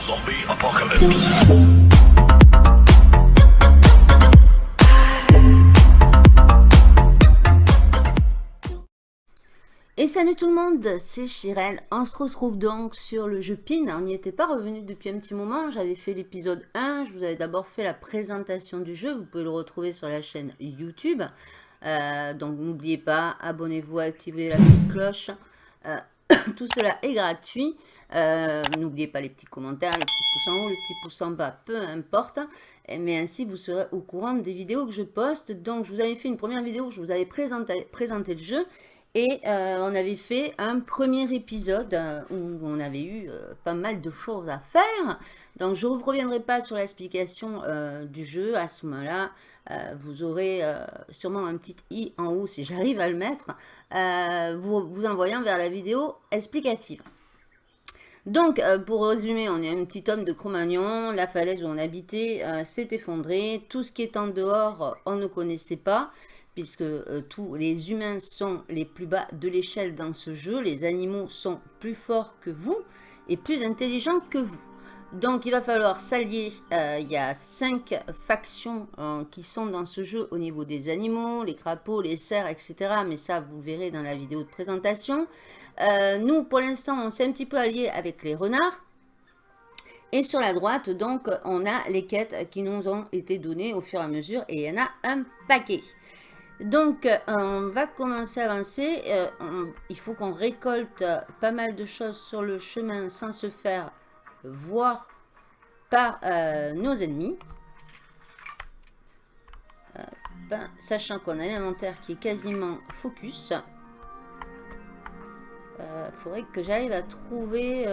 Zombie apocalypse. Et salut tout le monde, c'est Chirel. On se retrouve donc sur le jeu PIN. On n'y était pas revenu depuis un petit moment. J'avais fait l'épisode 1. Je vous avais d'abord fait la présentation du jeu. Vous pouvez le retrouver sur la chaîne YouTube. Euh, donc n'oubliez pas, abonnez-vous, activez la petite cloche. Euh, tout cela est gratuit. Euh, n'oubliez pas les petits commentaires, les petits pouces en haut, les petits pouces en bas, peu importe. Mais ainsi, vous serez au courant des vidéos que je poste. Donc, je vous avais fait une première vidéo où je vous avais présenté, le jeu. Et euh, on avait fait un premier épisode euh, où on avait eu pas mal de choses à faire. Donc je ne reviendrai pas sur l'explication du jeu. À ce moment-là, vous aurez sûrement un petit i en haut si j'arrive à le mettre, vous, vous envoyant vers la vidéo explicative. Donc, pour résumer, on est un petit homme de Cro-Magnon, la falaise où on habitait s'est effondrée, tout ce qui est en dehors, on ne connaissait pas, puisque euh, tous les humains sont les plus bas de l'échelle dans ce jeu. Les animaux sont plus forts que vous et plus intelligents que vous. Donc il va falloir s'allier, euh, il y a cinq factions euh, qui sont dans ce jeu au niveau des animaux, les crapauds, les cerfs, etc. Mais ça vous verrez dans la vidéo de présentation. nous pour l'instant on s'est un petit peu allié avec les renards. Et sur la droite, donc, on a les quêtes qui nous ont été données au fur et à mesure. Et il y en a un paquet. Donc, euh, on va commencer à avancer. Euh, il faut qu'on récolte pas mal de choses sur le chemin sans se faire voir par euh, nos ennemis. Ben, sachant qu'on a l'inventaire qui est quasiment focus. Il faudrait que j'arrive à trouver...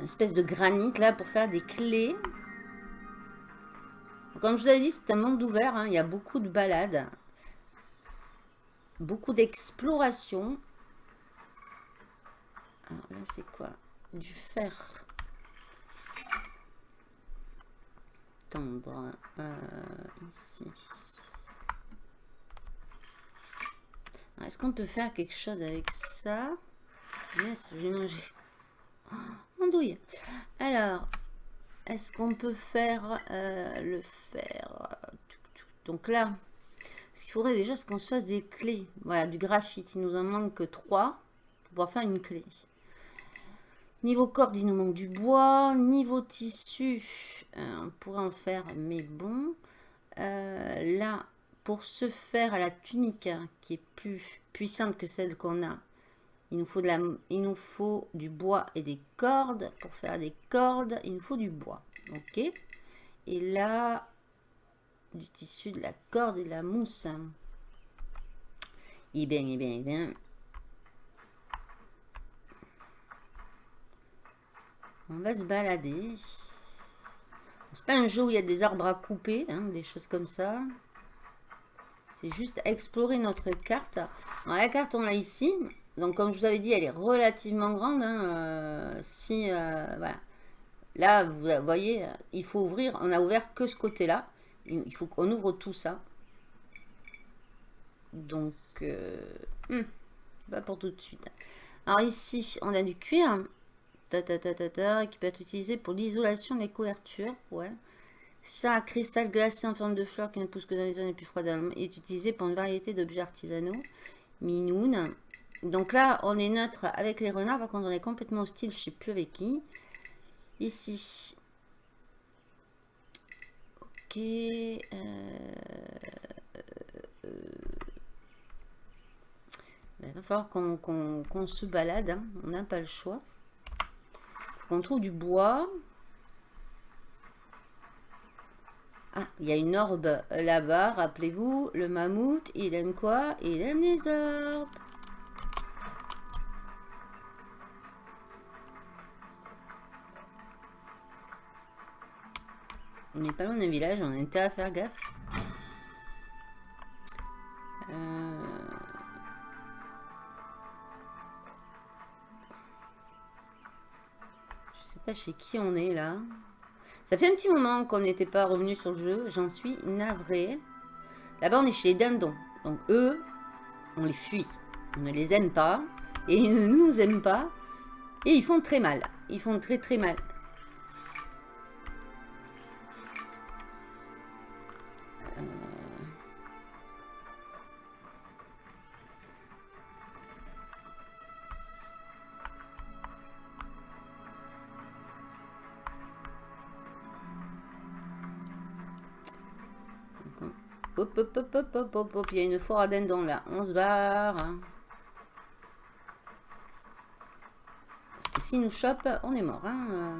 une espèce de granit là pour faire des clés. Comme je vous avais dit, c'est un monde ouvert. Hein. Il y a beaucoup de balades. Beaucoup d'exploration. Alors là, c'est quoi? Du fer. Tendre. Euh, ici. Est-ce qu'on peut faire quelque chose avec ça? Yes, je vais manger. Andouille. Alors, est-ce qu'on peut faire euh, le faire Donc là, ce qu'il faudrait déjà, c'est qu'on se fasse des clés. Voilà, du graphite. Il nous en manque 3 pour pouvoir faire une clé. Niveau corde, il nous manque du bois. Niveau tissu, euh, on pourrait en faire, mais bon. Euh, là, pour se faire à la tunique, hein, qui est plus puissante que celle qu'on a, il nous, faut de il nous faut du bois et des cordes. Pour faire des cordes, il nous faut du bois. Ok Et là, du tissu, de la corde et de la mousse. Eh bien, eh bien, eh bien. On va se balader. C'est pas un jeu où il y a des arbres à couper, hein, des choses comme ça. C'est juste explorer notre carte. la carte, on l'a ici. Donc, comme je vous avais dit, elle est relativement grande. Hein, euh, si, euh, voilà. Là, vous voyez, il faut ouvrir. On a ouvert que ce côté-là. Il faut qu'on ouvre tout ça. Donc, euh, hmm, c'est pas pour tout de suite. Alors ici, on a du cuir. Ta, ta, qui peut être utilisé pour l'isolation des couvertures. Ouais. Ça, cristal glacé en forme de fleur qui ne pousse que dans les zones les plus froides est utilisé pour une variété d'objets artisanaux. Minoun. Donc là, on est neutre avec les renards. Par contre, on est complètement hostile, je ne sais plus avec qui. Ici. Ok. Euh, ben, il va falloir qu'on se balade. Hein. On n'a pas le choix. qu'on trouve du bois. Ah, il y a une orbe là-bas, rappelez-vous, le mammouth, il aime quoi? Il aime les orbes. On n'est pas loin d'un village, on intérêt à faire gaffe. Euh... Je sais pas chez qui on est là. Ça fait un petit moment qu'on n'était pas revenu sur le jeu. J'en suis navrée. Là-bas, on est chez les dindons. Donc, eux, on les fuit. On ne les aime pas. Et ils ne nous aiment pas. Et ils font très mal. Ils font très très mal. Hop, hop, hop, hop, hop, hop, hop. Il y a une foire à là. On se barre. Parce que s'il nous chope, on est mort. Hein.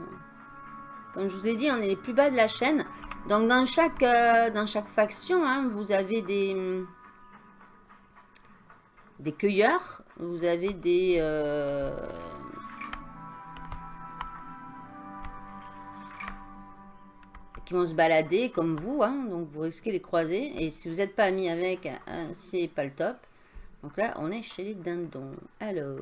Comme je vous ai dit, on est les plus bas de la chaîne. Donc dans chaque, euh, dans chaque faction, hein, vous avez des, des cueilleurs. Vous avez des... Euh, vont se balader comme vous, hein, donc vous risquez les croiser. Et si vous n'êtes pas ami avec, hein, c'est pas le top. Donc là, on est chez les dindons. Alors...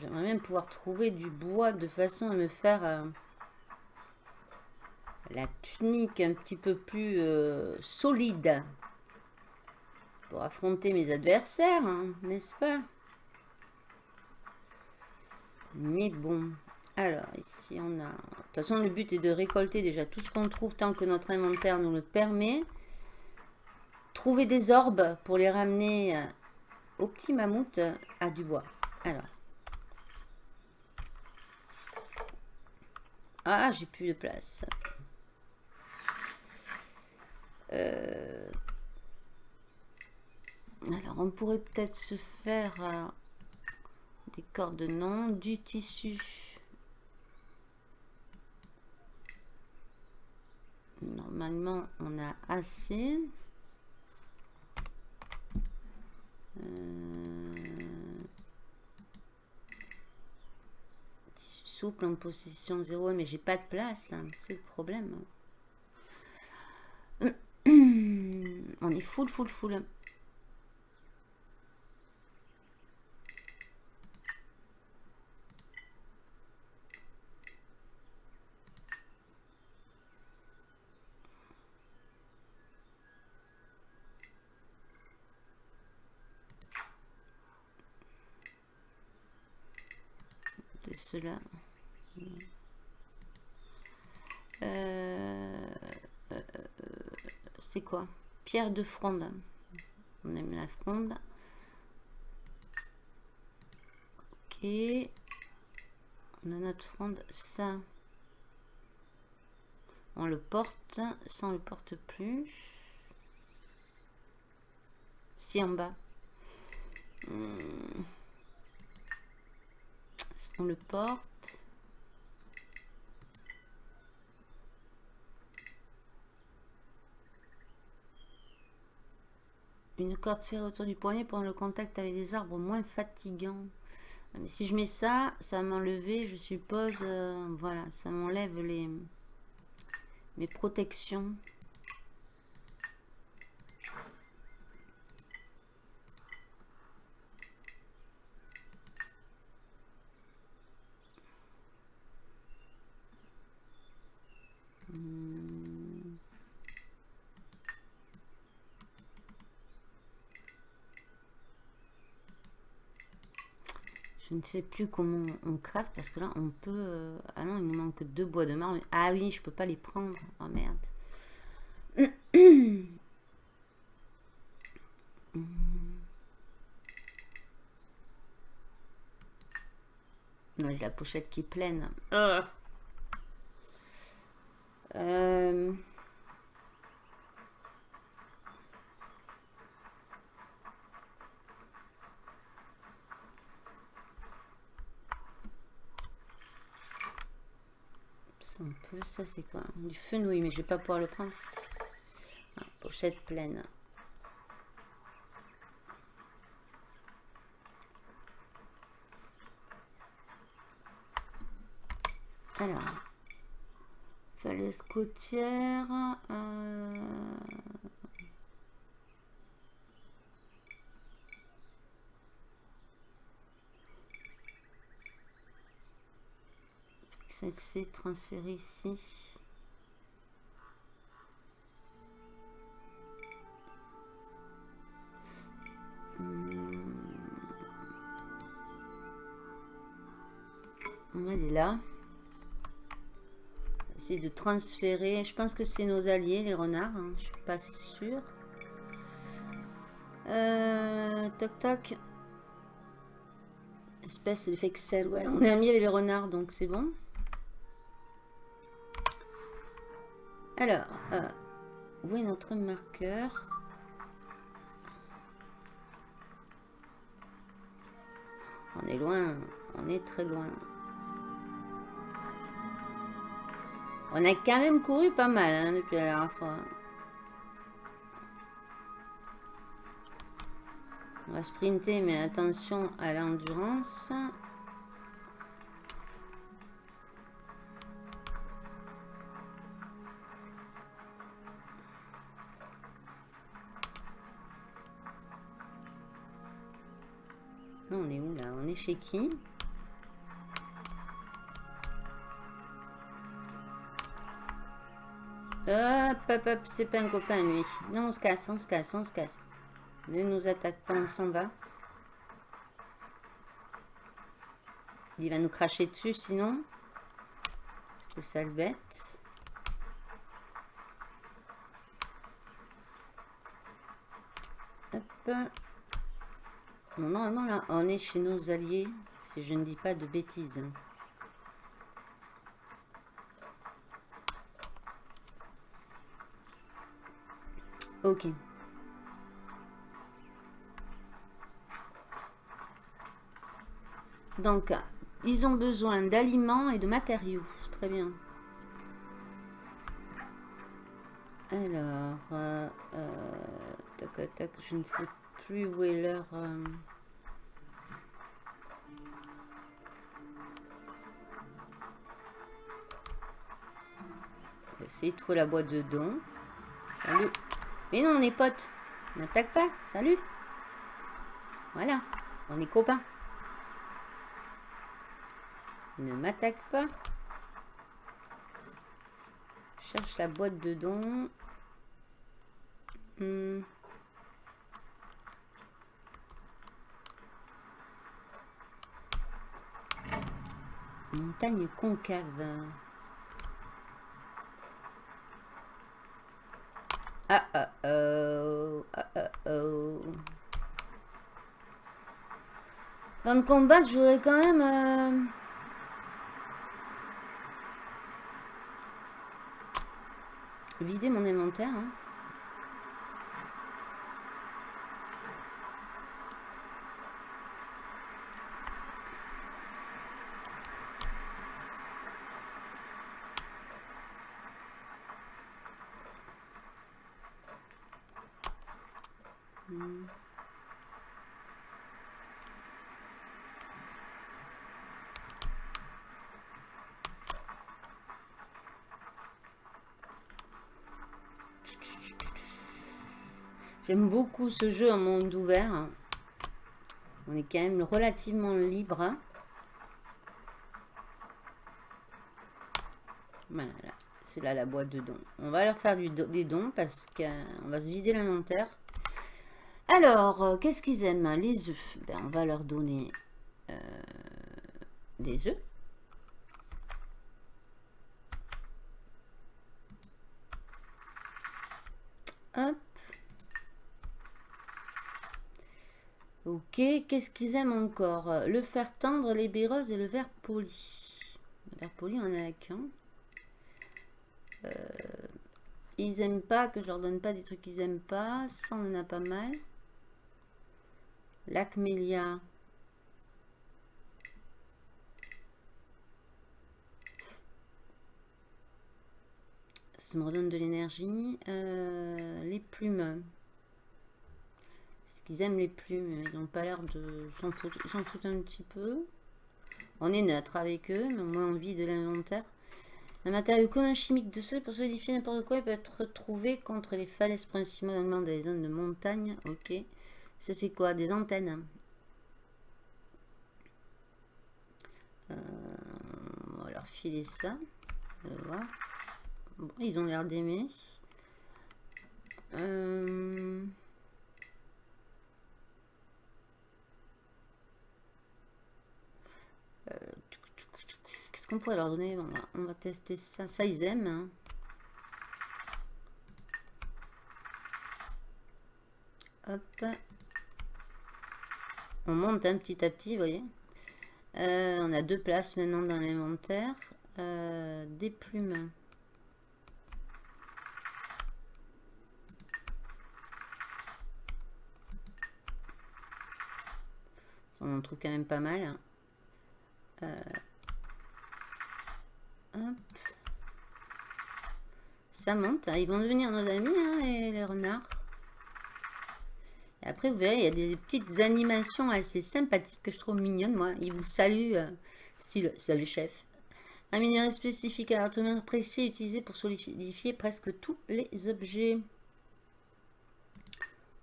J'aimerais même pouvoir trouver du bois de façon à me faire euh, la tunique un petit peu plus euh, solide pour affronter mes adversaires, hein, n'est-ce pas? Mais bon. Alors, ici, on a... De toute façon, le but est de récolter déjà tout ce qu'on trouve tant que notre inventaire nous le permet. Trouver des orbes pour les ramener euh, au petit mammouth à du bois. Alors. Ah, j'ai plus de place. Euh, alors, on pourrait peut-être se faire... Des cordes non, du tissu. Normalement, on a assez. Euh, tissu souple en position 0, mais j'ai pas de place, hein, c'est le problème. On est full, full, full. Cela. Euh, euh, c'est quoi? Pierre de fronde. On aime la fronde. Ok. On a notre fronde. Ça. On le porte. Ça, on le porte plus. Si en bas. Hmm le porte. Une corde serrée autour du poignet pour le contact avec des arbres moins fatigant. Mais si je mets ça, ça m'enlever, je suppose, euh, voilà, ça m'enlève les mes protections. Je ne sais plus comment on crève parce que là on peut... Euh, ah non, il nous manque deux bois de marbre. Ah oui, je peux pas les prendre. Oh merde. Non, j'ai la pochette qui est pleine. Ah. Euh... peu. Ça, c'est quoi Du fenouil, mais je vais pas pouvoir le prendre. Ah, pochette pleine. Alors, falaise côtière. Euh, elle s'est transférée ici. Hmm. On va aller là. C'est de transférer. Je pense que c'est nos alliés, les renards. Hein. Je suis pas sûre. Euh, toc tac. Espèce d'effet Excel. Ouais, on est amis avec les renards, donc c'est bon. Alors, euh, où est notre marqueur? On est loin, on est très loin. On a quand même couru pas mal hein, depuis la dernière fois. On va sprinter, mais attention à l'endurance. Chez qui Hop, hop, hop, c'est pas un copain lui. Non, on se casse, on se casse, on se casse. Ne nous attaque pas, on s'en va. Il va nous cracher dessus sinon. Parce que ça le bête. Hop. Normalement là, on est chez nos alliés. Si je ne dis pas de bêtises. Ok. Donc, ils ont besoin d'aliments et de matériaux. Très bien. Alors, euh, euh, je ne sais plus où est leur... Euh, de trouver la boîte de dons. Salut. Mais non, on est potes. N'attaque pas. Salut. Voilà. On est copains. Ne m'attaque pas. cherche la boîte de dons. Hmm. Montagne concave. Ah ah oh. Ah ah oh. Dans le combat, je voudrais quand même... Euh, vider mon inventaire. Hein. J'aime beaucoup ce jeu en monde ouvert. On est quand même relativement libre. Voilà, c'est là la boîte de dons. On va leur faire des dons parce qu'on va se vider l'inventaire. Alors, euh, qu'est-ce qu'ils aiment Les œufs? Ben, on va leur donner euh, des œufs. Hop. Qu'est-ce qu'ils aiment encore? Le fer tendre, les béreuses et le verre poli. Le verre poli, on a qu'un. Euh, ils aiment pas que je leur donne pas des trucs qu'ils aiment pas. Ça, on en a pas mal. L'Acmélia. Ça me redonne de l'énergie. Euh, les plumes. Ils aiment les plumes, ils n'ont pas l'air de s'en foutre. Un petit peu. On est neutre avec eux, mais au moins on vit de l'inventaire. Un matériau commun chimique de ceux pour solidifier n'importe quoi il peut être trouvé contre les falaises principalement dans les zones de montagne. Ok. Ça c'est quoi? Des antennes. Euh, filer ça. Ils ont l'air d'aimer. Euh, Qu'est-ce qu'on pourrait leur donner on va, tester ça. Ça, ils aiment. Hein. Hop. On monte un petit à petit, vous voyez. Euh, on a deux places maintenant dans l'inventaire. Euh, des plumes. On en trouve quand même pas mal. Euh, Ça monte. Hein. Ils vont devenir nos amis, hein, les, renards. Après, vous verrez, il y a des petites animations assez sympathiques que je trouve mignonnes, moi. Ils vous saluent, euh, style « Salut chef ». Un minerai spécifique à l'atome précis utilisé pour solidifier presque tous les objets.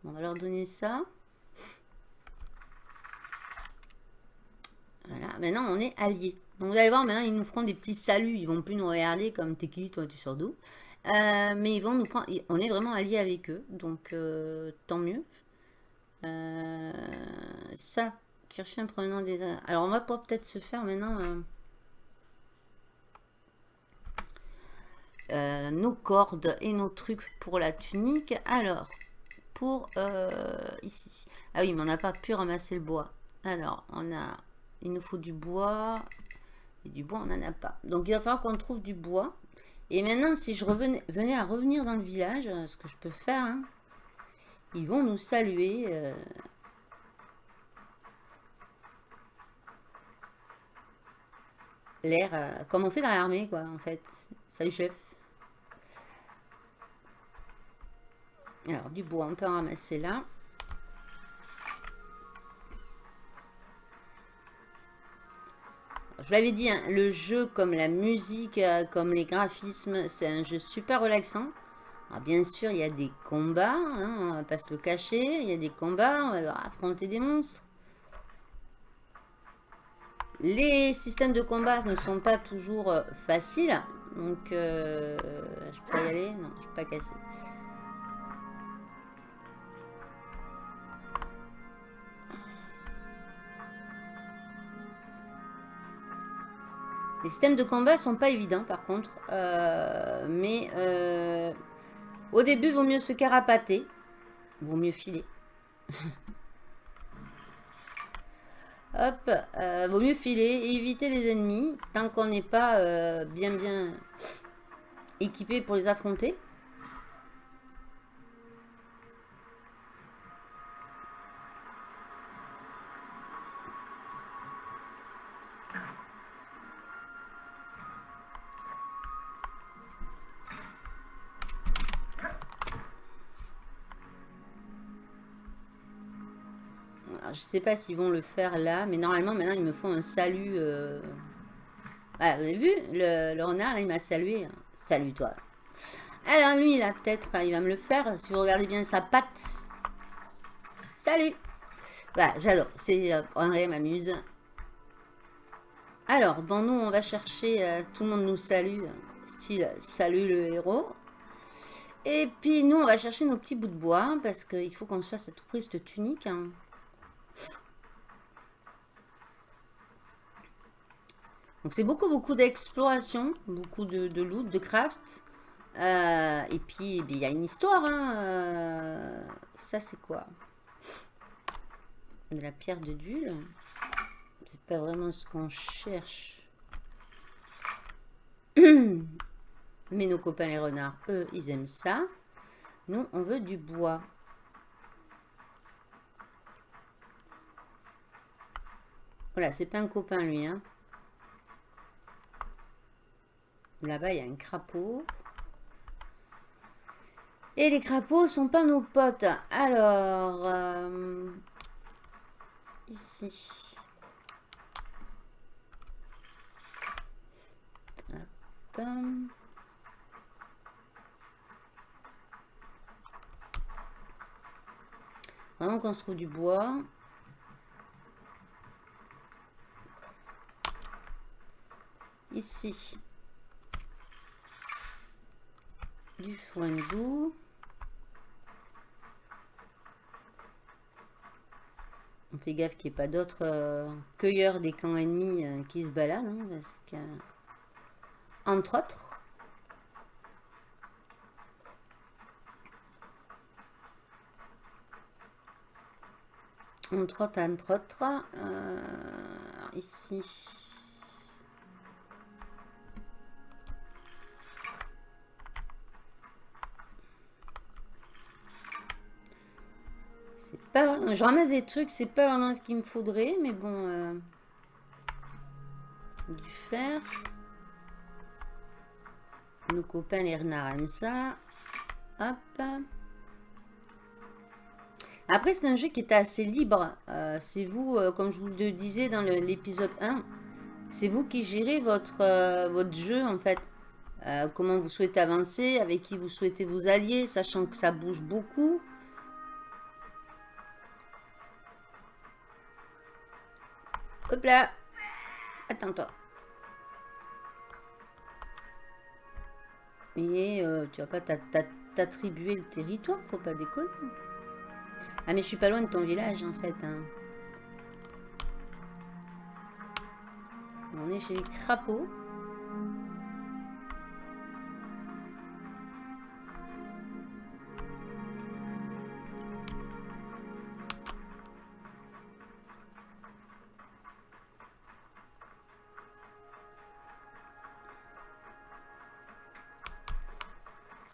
on va leur donner ça. Voilà, maintenant on est alliés. Donc vous allez voir, maintenant ils nous feront des petits saluts. Ils vont plus nous regarder comme t'es qui, toi tu sors d'où. Euh, mais ils vont nous prendre, on est vraiment alliés avec eux. Donc euh, tant mieux. Euh, ça, un prenant des... Alors on va peut-être se faire maintenant... nos cordes et nos trucs pour la tunique. Alors, pour ici. Ah oui, mais on n'a pas pu ramasser le bois. Alors, on a il nous faut du bois. Et du bois, on n'en a pas. Donc, il va falloir qu'on trouve du bois. Et maintenant, si je revenais, venais à revenir dans le village, ce que je peux faire, hein, ils vont nous saluer. Euh, l'air, euh, comme on fait dans l'armée, quoi, en fait. Salut, chef. Alors, du bois, on peut en ramasser là. Je l'avais dit, hein, le jeu comme la musique, euh, comme les graphismes, c'est un jeu super relaxant. Bien sûr, il y a des combats, hein, on va pas se le cacher. Il y a des combats, on va devoir affronter des monstres. Les systèmes de combat ne sont pas toujours euh, faciles. Donc, euh, je peux y aller? Non, je peux pas casser. Les systèmes de combat sont pas évidents par contre. Euh, mais euh, au début, vaut mieux se carapater. Vaut mieux filer. Hop, euh, vaut mieux filer et éviter les ennemis tant qu'on n'est pas bien bien équipé pour les affronter. Je sais pas s'ils vont le faire là, mais normalement, maintenant, ils me font un salut. Euh, vous avez vu le, renard, là, il m'a salué. Salut, toi. Alors, lui, là, peut-être, il va me le faire. Si vous regardez bien sa patte. Salut j'adore. C'est euh, Henri m'amuse. Alors, bon, nous, on va chercher... Euh, tout le monde nous salue. Style, salut le héros. Et puis, nous, on va chercher nos petits bouts de bois. Parce qu'il faut qu'on se fasse à tout prix cette tunique. Hein. Donc c'est beaucoup, beaucoup d'exploration, beaucoup de, loot, de craft. Euh, et puis, eh il y a une histoire. Hein, euh, ça, c'est quoi? De la pierre de Dule. C'est pas vraiment ce qu'on cherche. Mais nos copains les renards, eux, ils aiment ça. Nous, on veut du bois. Voilà, c'est pas un copain lui, hein. Là-bas, il y a un crapaud. Et les crapauds sont pas nos potes. Alors, euh, ici. Hop. Vraiment qu'on se trouve du bois. Ici. Du foin doux. On fait gaffe qu'il n'y ait pas d'autres euh, cueilleurs des camps ennemis euh, qui se baladent. hein, parce que... Entre autres. Entre autres, entre autres. euh, ici. Je ramasse des trucs, c'est pas vraiment ce qu'il me faudrait, mais bon... euh, Du fer. Nos copains les renards aiment ça. Hop. Après, c'est un jeu qui était assez libre. Euh, c'est vous, euh, comme je vous le disais dans l'épisode 1, c'est vous qui gérez votre, jeu, en fait. Comment vous souhaitez avancer, avec qui vous souhaitez vous allier, sachant que ça bouge beaucoup. Hop là Attends-toi. Mais euh, tu vas pas t'a- t'a- t'attribuer le territoire, faut pas déconner. Ah mais je suis pas loin de ton village en fait. hein. On est chez les crapauds.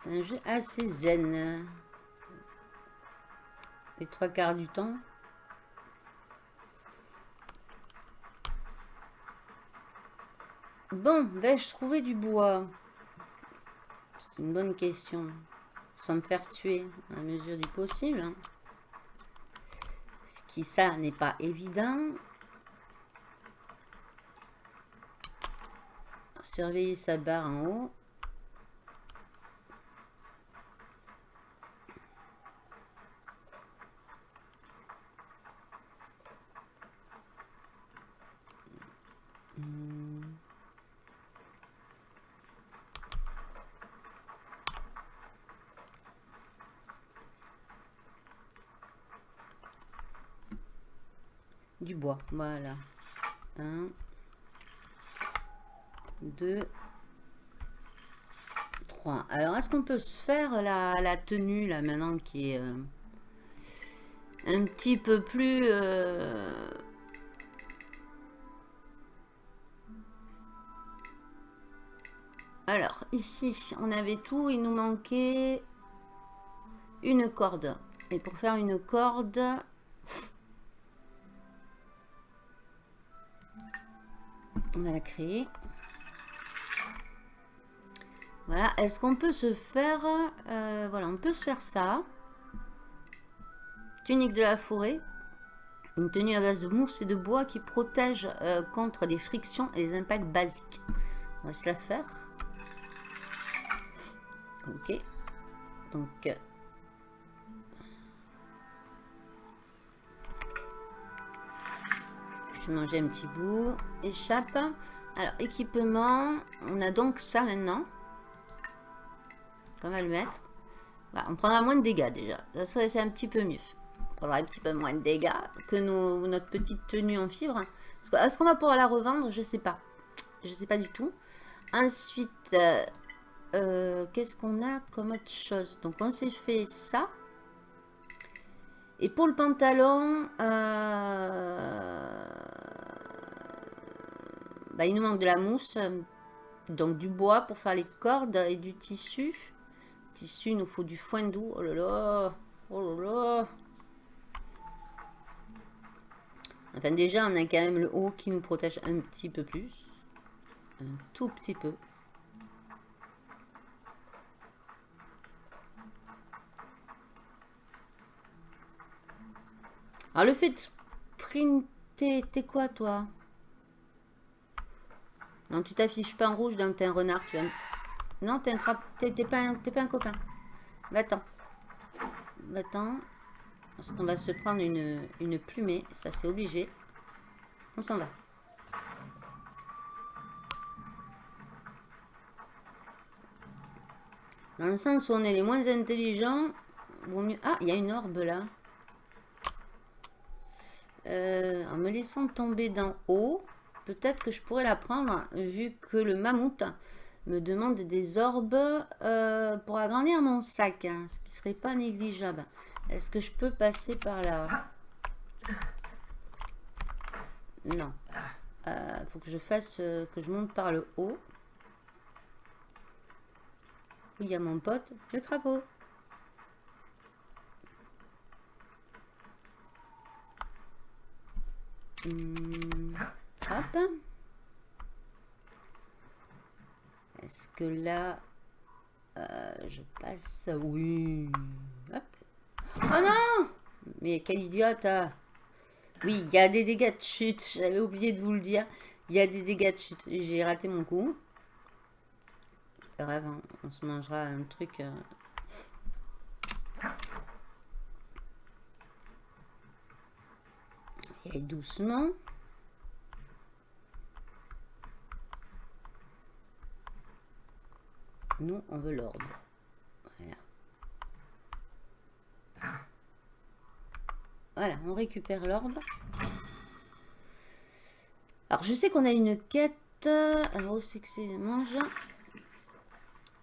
C'est un jeu assez zen. Les trois quarts du temps. Bon, vais-je trouver du bois? C'est une bonne question. Sans me faire tuer à mesure du possible. Ce qui, ça, n'est pas évident. Surveiller sa barre en haut. Du voilà. Un, deux, trois. Alors, est-ce qu'on peut se faire la, la tenue, là, maintenant, qui est euh, un petit peu plus... euh, Alors, ici, on avait tout. Il nous manquait une corde. Et pour faire une corde... On va la créer. Voilà. Est-ce qu'on peut se faire... euh, voilà, on peut se faire ça. Tunique de la forêt. Une tenue à base de mousse et de bois qui protège euh, contre les frictions et les impacts basiques. On va se la faire. Ok. Donc... Manger un petit bout. Échappe. Alors, équipement. On a donc ça maintenant. On va le mettre. Voilà, on prendra moins de dégâts déjà. Ça serait un petit peu mieux. On prendra un petit peu moins de dégâts que notre petite tenue en fibre. Est-ce qu'on va pouvoir la revendre? Je sais pas. Je sais pas du tout. Ensuite, euh, euh, qu'est-ce qu'on a comme autre chose? Donc, on s'est fait ça. Et pour le pantalon, euh, bah, il nous manque de la mousse, euh, donc du bois pour faire les cordes et du tissu. Tissu, il nous faut du foin doux. Oh là là, oh là là. Enfin déjà, on a quand même le haut qui nous protège un petit peu plus. Un tout petit peu. Alors le fait de sprinter, t'es quoi toi? Non, tu t'affiches pas en rouge, donc t'es un renard. Tu vas... Non, t'es un t'es pas, un- pas un copain. Va-t'en. Va-t'en. Parce qu'on va se prendre une, une plumée, ça c'est obligé. On s'en va. Dans le sens où on est les moins intelligents, mieux... Ah, il y a une orbe là. euh, en me laissant tomber d'en haut, peut-être que je pourrais la prendre, vu que le mammouth me demande des orbes euh, pour agrandir mon sac, hein, ce qui serait pas négligeable. Est-ce que je peux passer par là? Non. Euh, faut que je fasse, que je monte par le haut. il y a mon pote, le crapaud. Hmm, hop. Est-ce que là, euh, je passe Oui. Oh non Mais quel idiote hein. Oui, il y a des dégâts de chute. J'avais oublié de vous le dire. Il y a des dégâts de chute. J'ai raté mon coup. Grave, hein. on se mangera un truc... Euh, Et doucement. Nous, on veut l'ordre. Voilà. Voilà, on récupère l'orbe. Alors, je sais qu'on a une quête. Alors, où c'est que c'est mange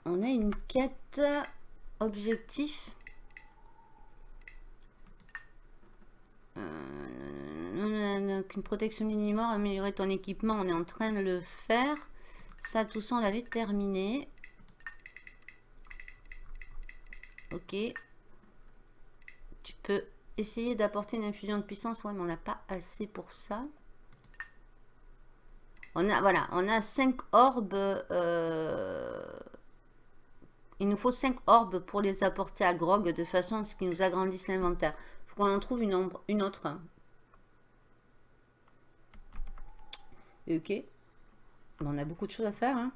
On a une quête objectif. Euh, une protection minimum, améliorer ton équipement, on est en train de le faire. Ça, tout ça, on l'avait terminé. Ok. Tu peux essayer d'apporter une infusion de puissance. Ouais, mais on n'a pas assez pour ça. On a, voilà, on a 5 orbes. Euh, il nous faut 5 orbes pour les apporter à Grog de façon à ce qu'ils nous agrandissent l'inventaire. Il faut qu'on en trouve une, une autre. Ok. on a beaucoup de choses à faire. Hein.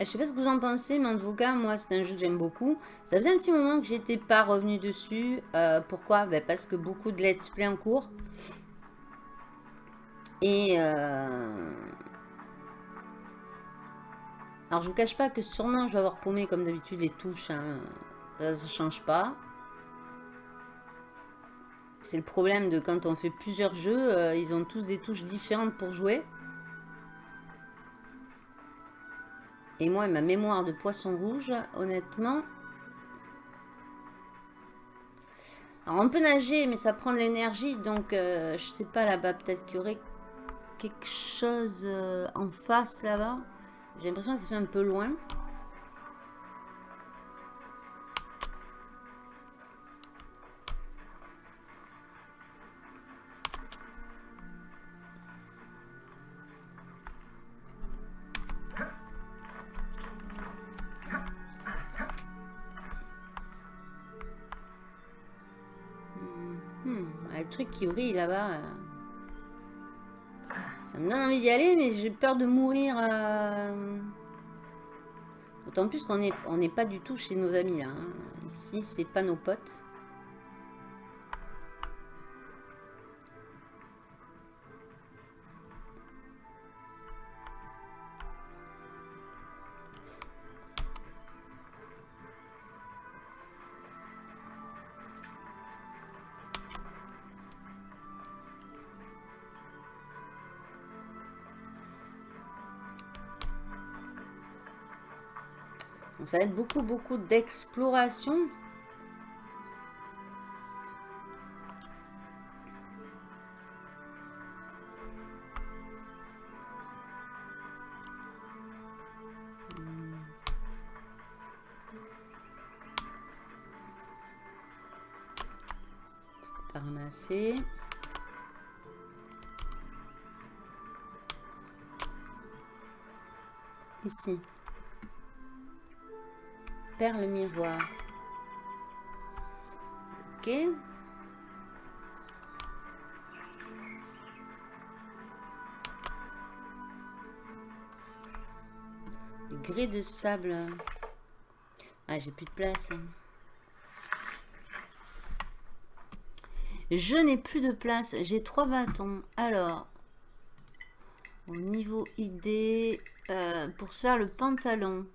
Je sais pas ce que vous en pensez, mais en tout cas, moi, c'est un jeu que j'aime beaucoup. Ça faisait un petit moment que j'étais pas revenu dessus. Euh, pourquoi? Ben, Parce que beaucoup de let's play en cours. Et... Euh, alors, je vous cache pas que sûrement, je vais avoir paumé, comme d'habitude, les touches. Hein. Ça ne change pas. C'est le problème de quand on fait plusieurs jeux, euh, ils ont tous des touches différentes pour jouer. Et moi, ma mémoire de poisson rouge, honnêtement... Alors, on peut nager, mais ça prend de l'énergie, donc euh, je sais pas là-bas, peut-être qu'il y aurait quelque chose euh, en face là-bas. J'ai l'impression que ça fait un peu loin. Brille là-bas. Euh. Ça me donne envie d'y aller, mais j'ai peur de mourir. Euh. D'autant plus qu'on n'est on pas du tout chez nos amis là. Hein. Ici, c'est pas nos potes. Ça va être beaucoup, beaucoup d'exploration. Pas ramasser. Ici perle miroir. Ok. Le gris de sable. Ah, j'ai plus de place. Je n'ai plus de place. J'ai trois bâtons. Alors, au niveau idée, euh, pour se faire le pantalon.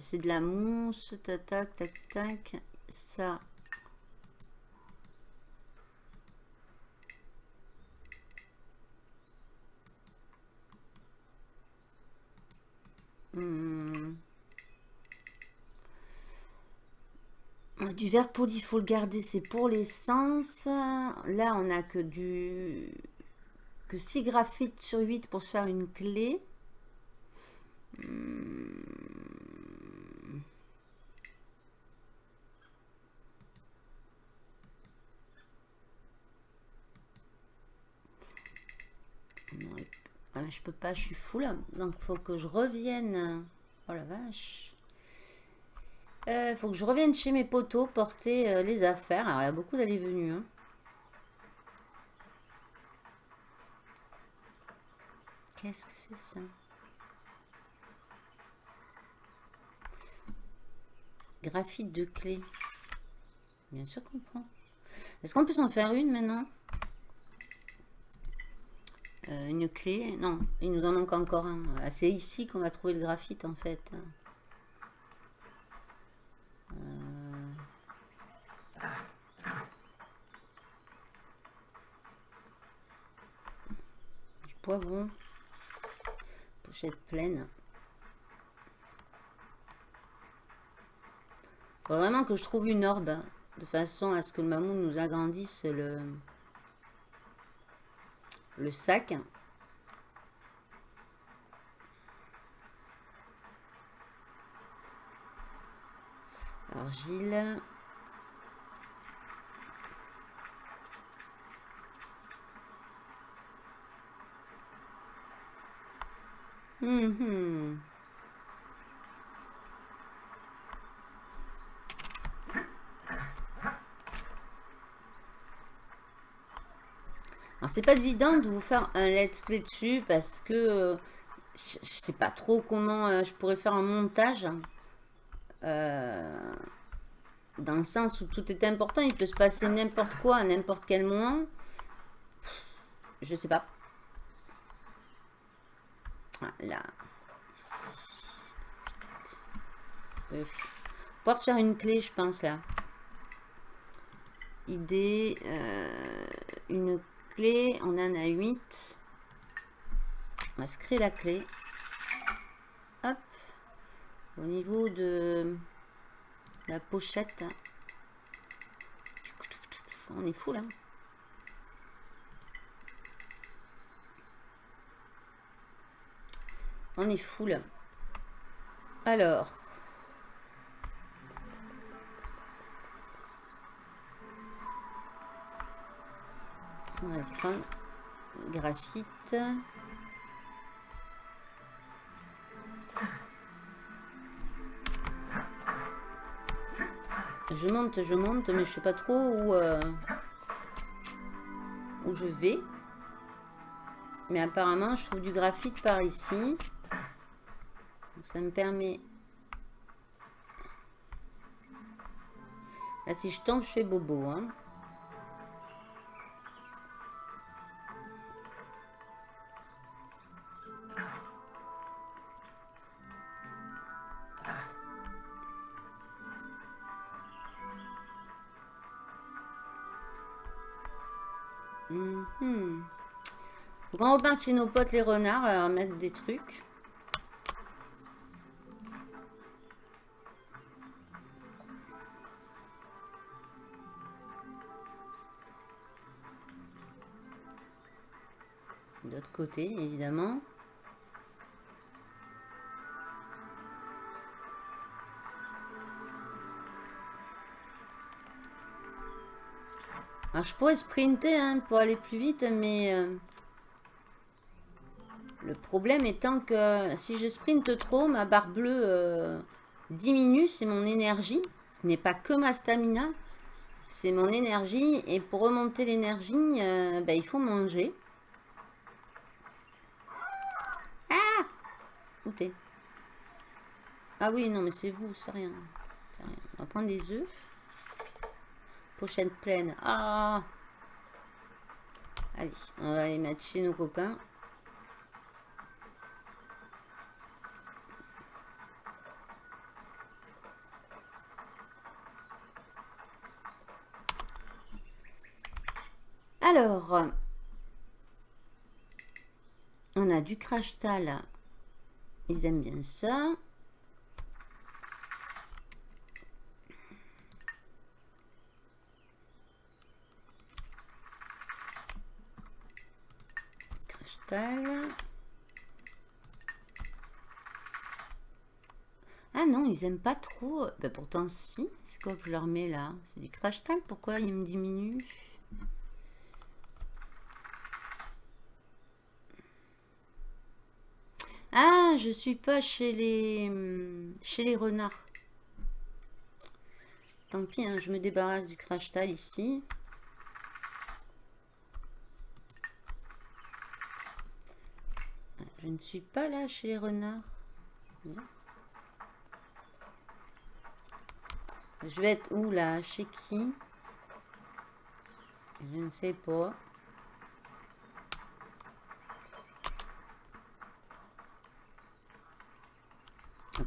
C'est de la mousse, tac, tac, tac, tac. Ça. Hmm. Du verre poli, il faut le garder, c'est pour l'essence. Là, on a que du que 6 graphites sur 8 pour se faire une clé. Hmm. Ah, je peux pas, je suis full. Donc, faut que je revienne. Oh la vache. Euh, faut que je revienne chez mes poteaux porter euh, les affaires. Alors, il y a beaucoup d'aller venus. Hein. Qu'est-ce que c'est ça? Graphite de clé. Bien sûr qu'on prend. Est-ce qu'on peut s'en faire une maintenant? Euh, Une clé Non, il nous en manque encore un. Ah, c'est ici qu'on va trouver le graphite en fait. Euh... Du poivron. Pochette pleine. Faut vraiment que je trouve une orbe de façon à ce que le mammouth nous agrandisse le, le sac. Argile. Hum, Alors c'est pas évident de vous faire un let's play dessus parce que euh, je, sais pas trop comment euh, je pourrais faire un montage. Euh, dans le sens où tout est important, il peut se passer n'importe quoi à n'importe quel moment. Je sais pas. Voilà. Euh, pouvoir faire une clé, je pense, là. Idée. Euh, une On en a 8. On se la clé. Hop. Au niveau de la pochette. On est fou, là. On est full. Alors. On va prendre graphite. Je monte, je monte, mais je sais pas trop où, euh, où je vais. Mais apparemment, je trouve du graphite par ici ça me permet... Là, si je tombe, je fais bobo. Hein. Chez nos potes les renards à mettre des trucs. côté, évidemment. Alors, je pourrais sprinter hein, pour aller plus vite, mais... Euh, problème étant que si je sprinte trop, ma barre bleue euh, diminue, c'est mon énergie. Ce n'est pas que ma stamina, c'est mon énergie. Et pour remonter l'énergie, euh, ben, il faut manger. Ah oui, non, mais c'est vous, c'est rien. rien. On va prendre des œufs. Pochette pleine. Ah Allez, on va aller mettre chez nos copains. Alors, on a du crash. Ils aiment bien ça. Ah non, ils aiment pas trop. Ben pourtant, si. C'est quoi que je leur mets là? C'est du crash tal. Pourquoi ils me diminuent? Ah, je suis pas chez les chez les renards. Tant pis, hein, je me débarrasse du crash tal ici. Je ne suis pas là chez les renards. Je vais être où là? Chez qui? Je ne sais pas.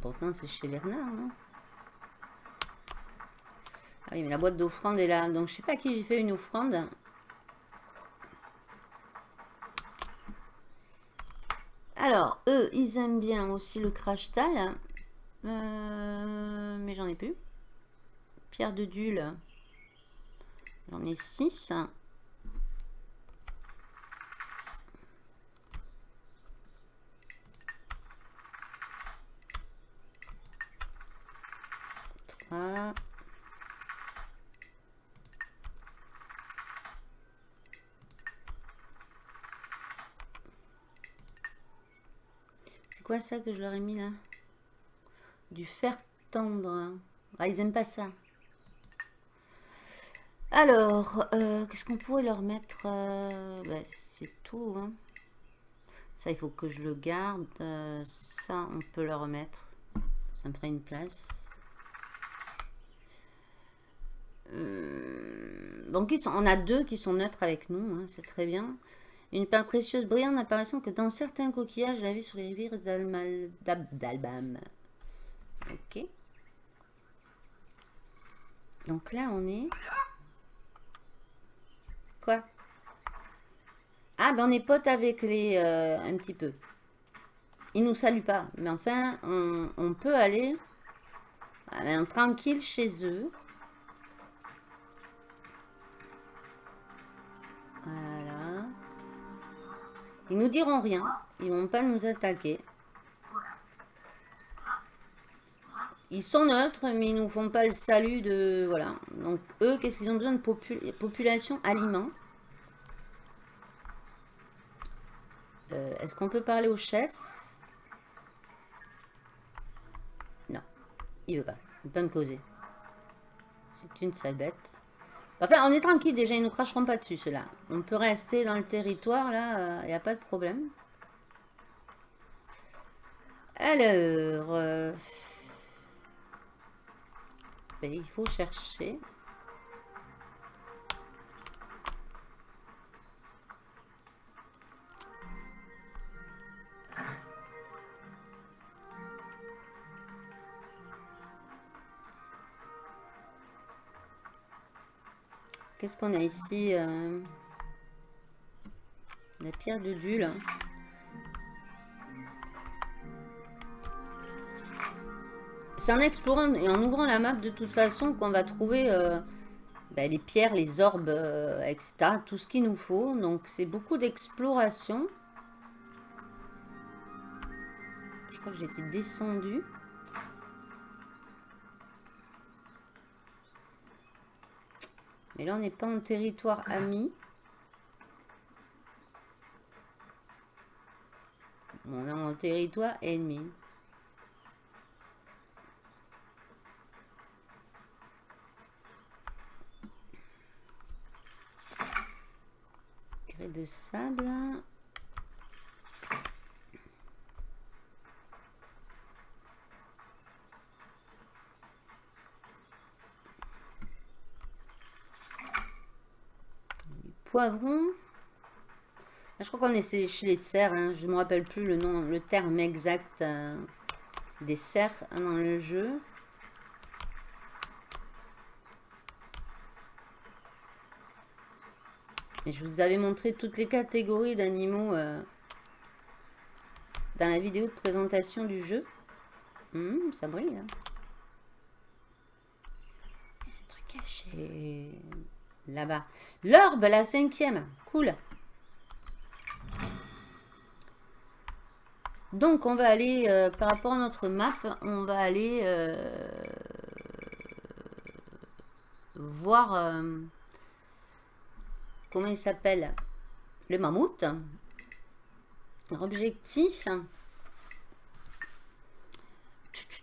Pourtant, c'est chez non? Ah oui, mais la boîte d'offrande est là. Donc, je sais pas à qui j'ai fait une offrande. Alors, eux, ils aiment bien aussi le crash tal. Euh, mais j'en ai plus. Pierre de Dule. J'en ai 6. C'est quoi ça que je leur ai mis là Du fer tendre. Ah, ils aiment pas ça. Alors, euh, qu'est-ce qu'on pourrait leur mettre ben, C'est tout. Hein. Ça, il faut que je le garde. Euh, ça, on peut le remettre. Ça me ferait une place. donc, ils sont, on a deux qui sont neutres avec nous. Hein, c'est très bien. Une perle précieuse brillante n'apparaissant que dans certains coquillages la vie sur les rivières d'Albam. Ok. Donc là, on est... Quoi? Ah, ben on est potes avec les... Euh, un petit peu. Ils nous saluent pas. Mais enfin, on, peut aller ah, ben, tranquille chez eux. Ils nous diront rien. Ils vont pas nous attaquer. Ils sont neutres, mais ils nous font pas le salut de... Voilà. Donc, eux, qu'est-ce qu'ils ont besoin de population aliments euh, Est-ce qu'on peut parler au chef? Non. Il veut pas. Il veut pas me causer. C'est une sale bête. Enfin, on est tranquille déjà. Ils nous cracheront pas dessus, ceux-là. On peut rester dans le territoire, là. Il euh, n'y a pas de problème. Alors... Euh, il faut chercher. Qu'est-ce qu'on a ici euh, La pierre de Dule. C'est en explorant et en ouvrant la map de toute façon qu'on va trouver euh, ben, les pierres, les orbes, euh, etc. Tout ce qu'il nous faut. Donc c'est beaucoup d'exploration. Je crois que j'étais descendu. Mais là on n'est pas en territoire ami. On est en territoire ennemi. de sable. Poivron. Je crois qu'on est chez les cerfs. Hein. Je ne me rappelle plus le nom, le terme exact euh, des cerfs hein, dans le jeu. Et je vous avais montré toutes les catégories d'animaux euh, dans la vidéo de présentation du jeu. Hum, ça brille. Hein. Un truc caché. Là-bas. L'orbe, la cinquième. Cool. Donc, on va aller, euh, par rapport à notre map, on va aller euh, voir euh, comment il s'appelle? Le mammouth. Objectif.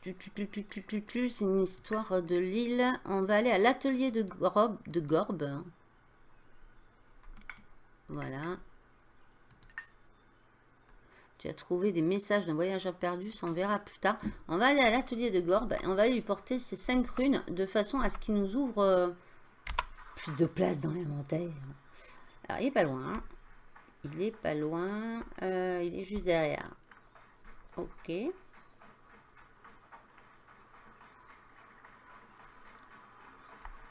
C'est une histoire de l'île. On va aller à l'atelier de, de Gorbe. Voilà. Tu as trouvé des messages d'un voyageur perdu, ça on verra plus tard. On va aller à l'atelier de Gorbe et on va lui porter ces cinq runes de façon à ce qu'il nous ouvre euh, plus de place dans l'inventaire. Alors il est pas loin. Hein. Il est pas loin. Euh, il est juste derrière. Ok.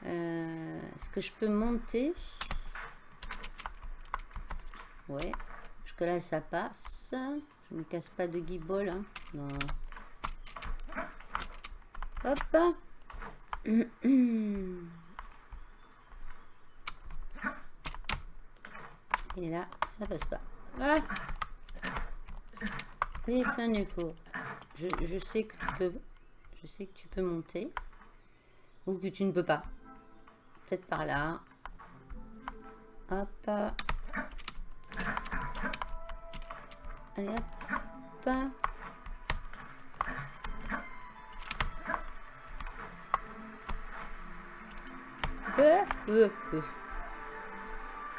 Euh, est-ce que je peux monter Ouais là, ça passe. Je ne casse pas de guibole. Hein. Non. Hop. Et là, ça passe pas. Ah Allez, fais un effort. Je, je sais que tu peux... Je sais que tu peux monter. Ou que tu ne peux pas. Peut-être par là. Hop. Allez hop. Euh, euh, euh.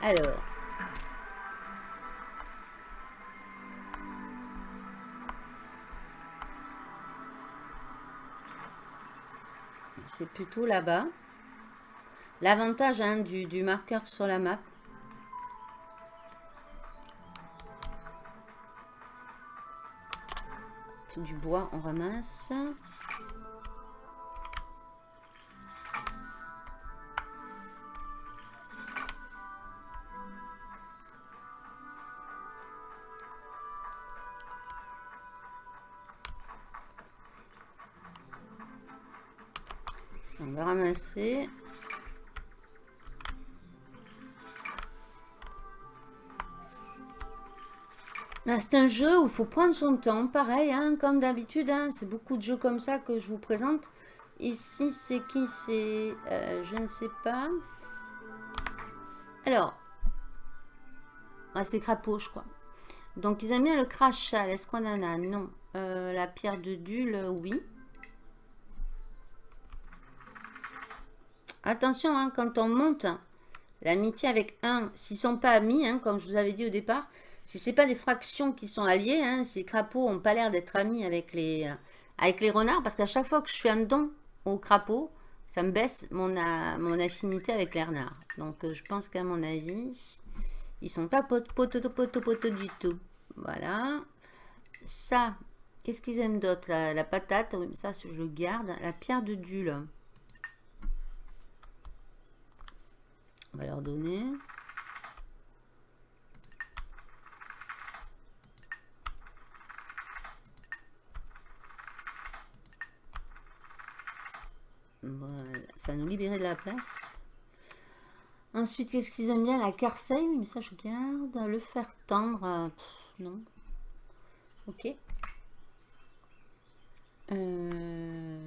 Alors. C'est plutôt là-bas. L'avantage hein, du, du marqueur sur la map, du bois, on ramasse. On va ramasser. C'est un jeu où il faut prendre son temps, pareil, hein, comme d'habitude, hein, c'est beaucoup de jeux comme ça que je vous présente. Ici, c'est qui? C'est, euh, je ne sais pas. Alors, ah, c'est crapaud, je crois. Donc, ils aiment bien le crachat. Est-ce qu'on en a Non. Euh, la pierre de Dule, oui. Attention, hein, quand on monte l'amitié avec un, s'ils sont pas amis, comme je vous avais dit au départ, si ce pas des fractions qui sont alliées, hein, les crapauds n'ont pas l'air d'être amis avec les, euh, avec les renards, parce qu'à chaque fois que je fais un don aux crapauds, ça me baisse mon, mon affinité avec les renards. Donc euh, je pense qu'à mon avis, ils sont pas potes du tout. Voilà. Ça, qu'est-ce qu'ils aiment d'autre? La, la, patate, ça je le garde. La pierre de Dule. On va leur donner. Voilà, ça nous libérer de la place. Ensuite, qu'est-ce qu'ils aiment bien? La carceille, mais ça je garde. Le fer tendre, euh, non. Ok. Euh,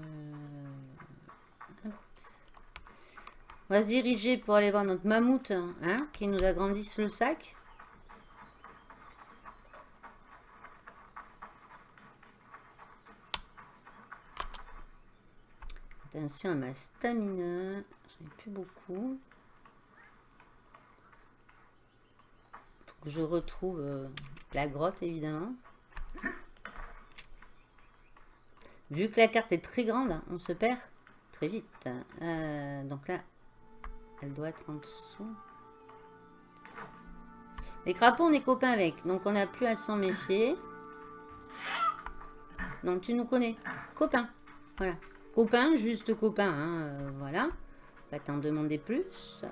On va se diriger pour aller voir notre mammouth, hein, qui nous agrandisse le sac. Attention à ma stamina. J'en ai plus beaucoup. Faut que je retrouve euh, la grotte, évidemment. Vu que la carte est très grande, on se perd très vite. Euh, donc là, elle doit être en dessous. Les crapauds, on est copains avec. Donc, on n'a plus à s'en méfier. Non, tu nous connais. Copain. Voilà. Copain, juste copain, hein, euh, voilà. Pas t'en demander plus.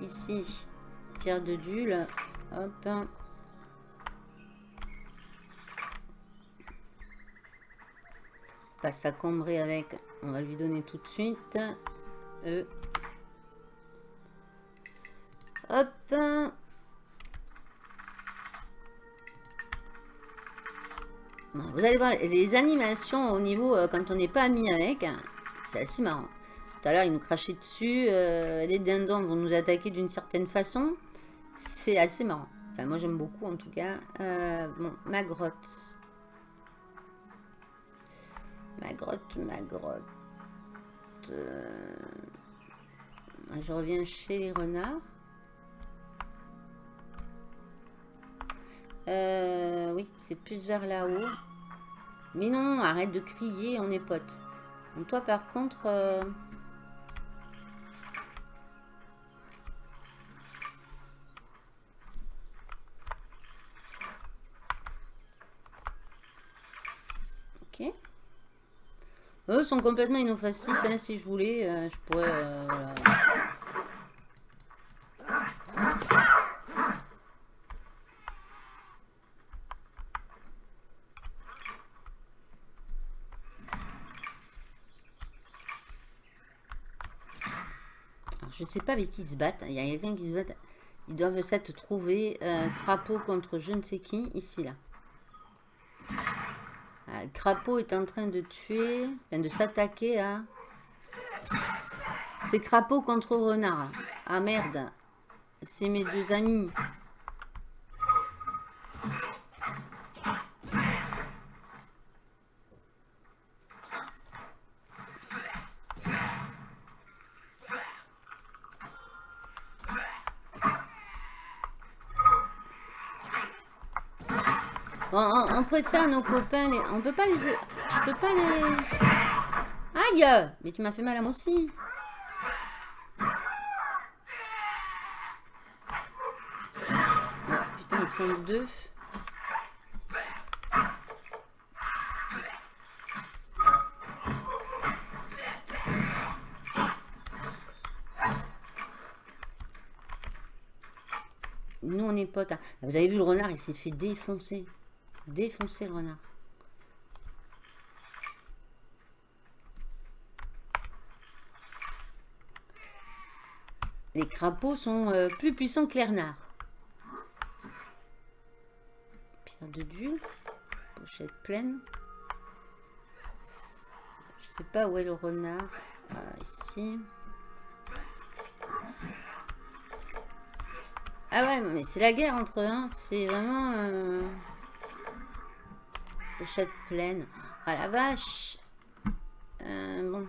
Ici, pierre de Dule. Hop. Pas s'accombrer avec. On va lui donner tout de suite. E. Hop. Vous allez voir les animations au niveau euh, quand on n'est pas ami avec. C'est assez marrant. Tout à l'heure, il nous crachait dessus. Euh, les dindons vont nous attaquer d'une certaine façon. C'est assez marrant. Enfin, moi, j'aime beaucoup, en tout cas. Euh, bon, ma grotte. Ma grotte, ma grotte. Je reviens chez les renards. Oui, c'est plus vers là-haut. Mais non, arrête de crier, on est potes. Donc toi, par contre... Euh, ok. Eux sont complètement inoffensifs. Hein, si je voulais, euh, je pourrais... Euh, Je sais pas avec qui ils se battent. Il y a quelqu'un qui se bat. Ils doivent s'être trouvés euh, crapaud contre je ne sais qui, ici, là. Le crapaud est en train de tuer, enfin de s'attaquer à... C'est crapaud contre renard. Ah merde. C'est mes deux amis. on, préfère nos copains. Les... On peut pas les... Je peux pas les... Aïe Mais tu m'as fait mal à moi aussi. putain, ils sont deux. Nous, on est potes. Hein. Vous avez vu le renard, il s'est fait défoncer. Défoncer le renard. Les crapauds sont euh, plus puissants que les renards. Pierre de Dieu. Pochette pleine. Je sais pas où est le renard. Ah, ici. Ah ouais, mais c'est la guerre entre eux. C'est vraiment... Euh, Pochette pleine. Ah la vache. Euh, bon.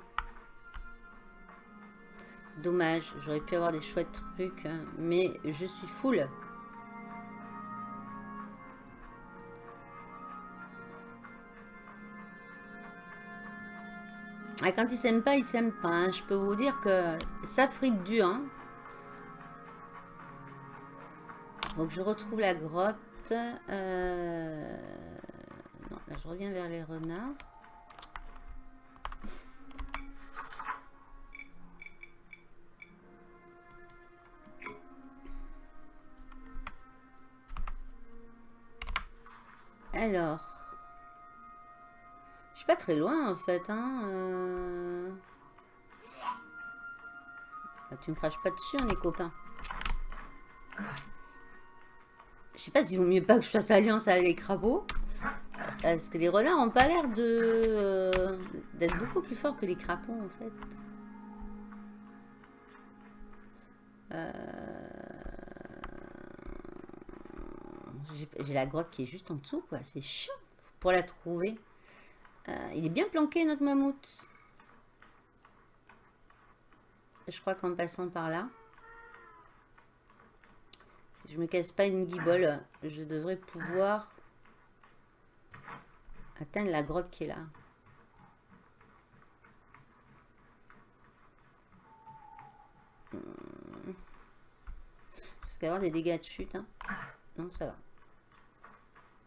Dommage, j'aurais pu avoir des chouettes trucs, hein, mais je suis full. Ah, quand ils s'aiment pas, ils s'aiment pas. Hein. Je peux vous dire que ça frite dur. Hein. Donc je retrouve la grotte. Euh je reviens vers les renards. Alors, je suis pas très loin en fait. Hein euh. ah, tu me craches pas dessus, hein, les copains. Je sais pas s'il vaut mieux pas que je fasse alliance avec les crapauds. Parce que les renards n'ont pas l'air de euh, d'être beaucoup plus forts que les crapauds en fait. Euh, j'ai la grotte qui est juste en dessous quoi, c'est chiant pour la trouver. Euh, il est bien planqué notre mammouth. Je crois qu'en passant par là, si je me casse pas une guibole, je devrais pouvoir atteindre la grotte qui est là. Hmm. Parce avoir des dégâts de chute. Hein. Non, ça va.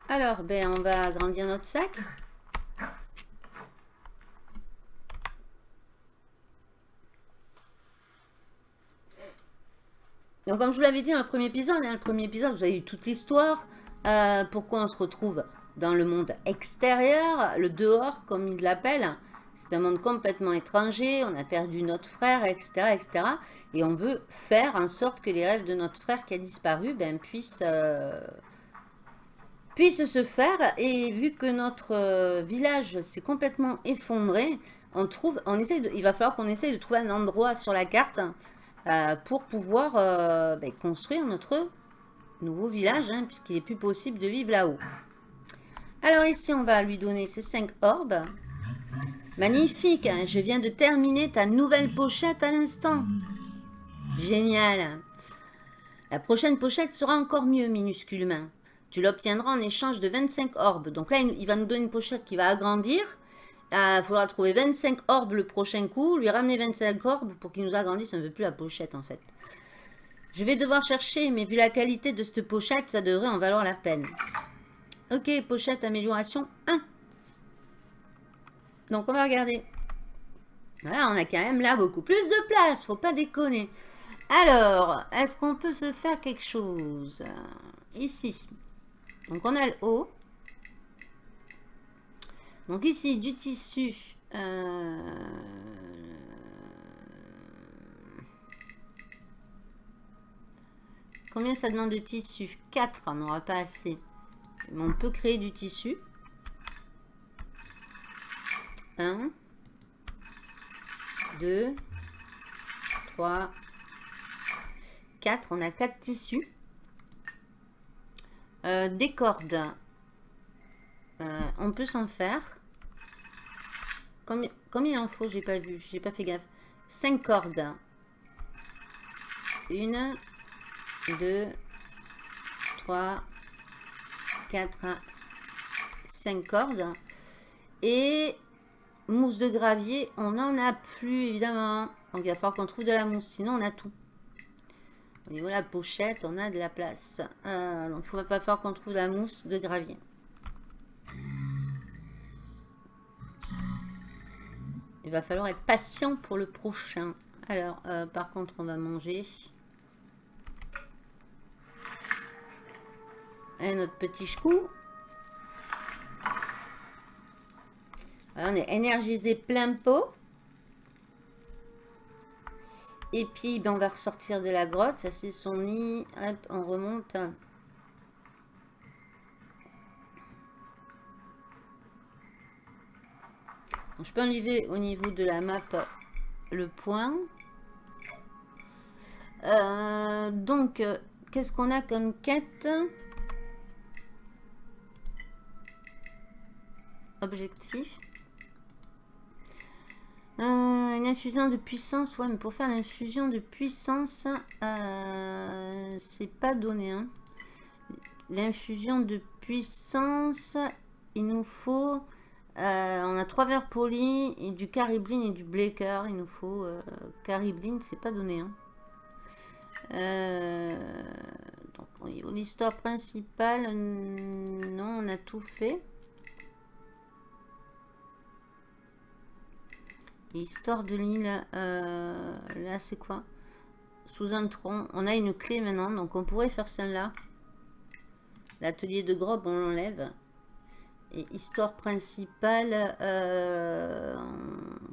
Alors, ben, on va agrandir notre sac. Donc, comme je vous l'avais dit dans le premier épisode, hein, le premier épisode, vous avez eu toute l'histoire. Euh, pourquoi on se retrouve dans le monde extérieur, le dehors, comme il l'appelle. C'est un monde complètement étranger, on a perdu notre frère, etc., etc. Et on veut faire en sorte que les rêves de notre frère qui a disparu ben, puissent, euh, puissent se faire. Et vu que notre euh, village s'est complètement effondré, on trouve, on essaie il va falloir qu'on essaye de trouver un endroit sur la carte euh, pour pouvoir ben, construire notre nouveau village, hein, puisqu'il n'est plus possible de vivre là-haut. Alors ici, on va lui donner ces 5 orbes. Magnifique, hein. je viens de terminer ta nouvelle pochette à l'instant. Génial. La prochaine pochette sera encore mieux, minuscule humain. Tu l'obtiendras en échange de 25 orbes. Donc là, il va nous donner une pochette qui va agrandir. Il euh, faudra trouver 25 orbes le prochain coup, lui ramener 25 orbes pour qu'il nous agrandisse un peu plus la pochette en fait. Je vais devoir chercher, mais vu la qualité de cette pochette, ça devrait en valoir la peine. Ok, pochette amélioration 1. Donc, on va regarder. Voilà, on a quand même là beaucoup plus de place. Faut pas déconner. Alors, est-ce qu'on peut se faire quelque chose? Ici. Donc, on a le haut. Donc, ici, du tissu. Euh, combien ça demande de tissu? 4, on n'aura pas assez. On peut créer du tissu. 1, 2, 3, 4. On a 4 tissus. Euh, des cordes. Euh, on peut s'en faire. Combien il en faut J'ai pas vu. J'ai pas fait gaffe. 5 cordes. 1, 2, 3, 4, 5 cordes. Et Mousse de gravier, on n'en a plus évidemment. Donc il va falloir qu'on trouve de la mousse, sinon on a tout. Au niveau de la pochette, on a de la place. Euh, donc il va falloir qu'on trouve de la mousse de gravier. Il va falloir être patient pour le prochain. Alors, euh, par contre, on va manger. Notre petit chou. on est énergisé plein pot. Et puis, ben, on va ressortir de la grotte. Ça, c'est son nid. Hop, on remonte. je peux enlever au niveau de la map le point. Euh, donc, qu'est-ce qu'on a comme quête? Objectif. Euh, une infusion de puissance, ouais, mais pour faire l'infusion de puissance, euh, c'est pas donné. Hein. L'infusion de puissance, il nous faut... Euh, on a trois verres polis, et du caribline et du blaker. Il nous faut... caribline, c'est pas donné. Hein. donc, l'histoire principale, non, on a tout fait. Histoire de l'île, euh, là c'est quoi? Sous un tronc. On a une clé maintenant, donc on pourrait faire celle-là. L'atelier de Grob, on l'enlève. Et histoire principale, euh,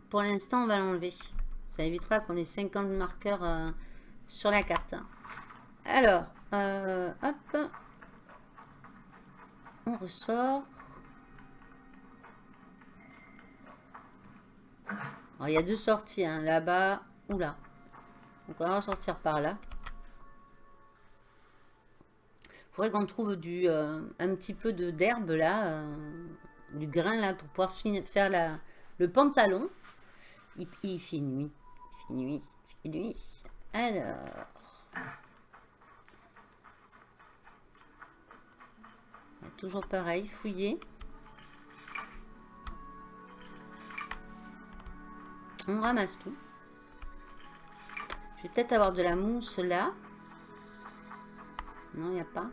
pour l'instant on va l'enlever. Ça évitera qu'on ait 50 marqueurs euh, sur la carte. Alors, hop. On ressort. Il y a deux sorties, hein, là-bas ou là. Donc, on va sortir par là. Il faudrait qu'on trouve du, euh, un petit peu d'herbe là, euh, du grain là, pour pouvoir faire la, le pantalon. Il, il fait nuit. Il fait nuit. Il fait nuit. Alors. Toujours pareil, fouiller. On ramasse tout. Je vais peut-être avoir de la mousse là. Non, il n'y a pas.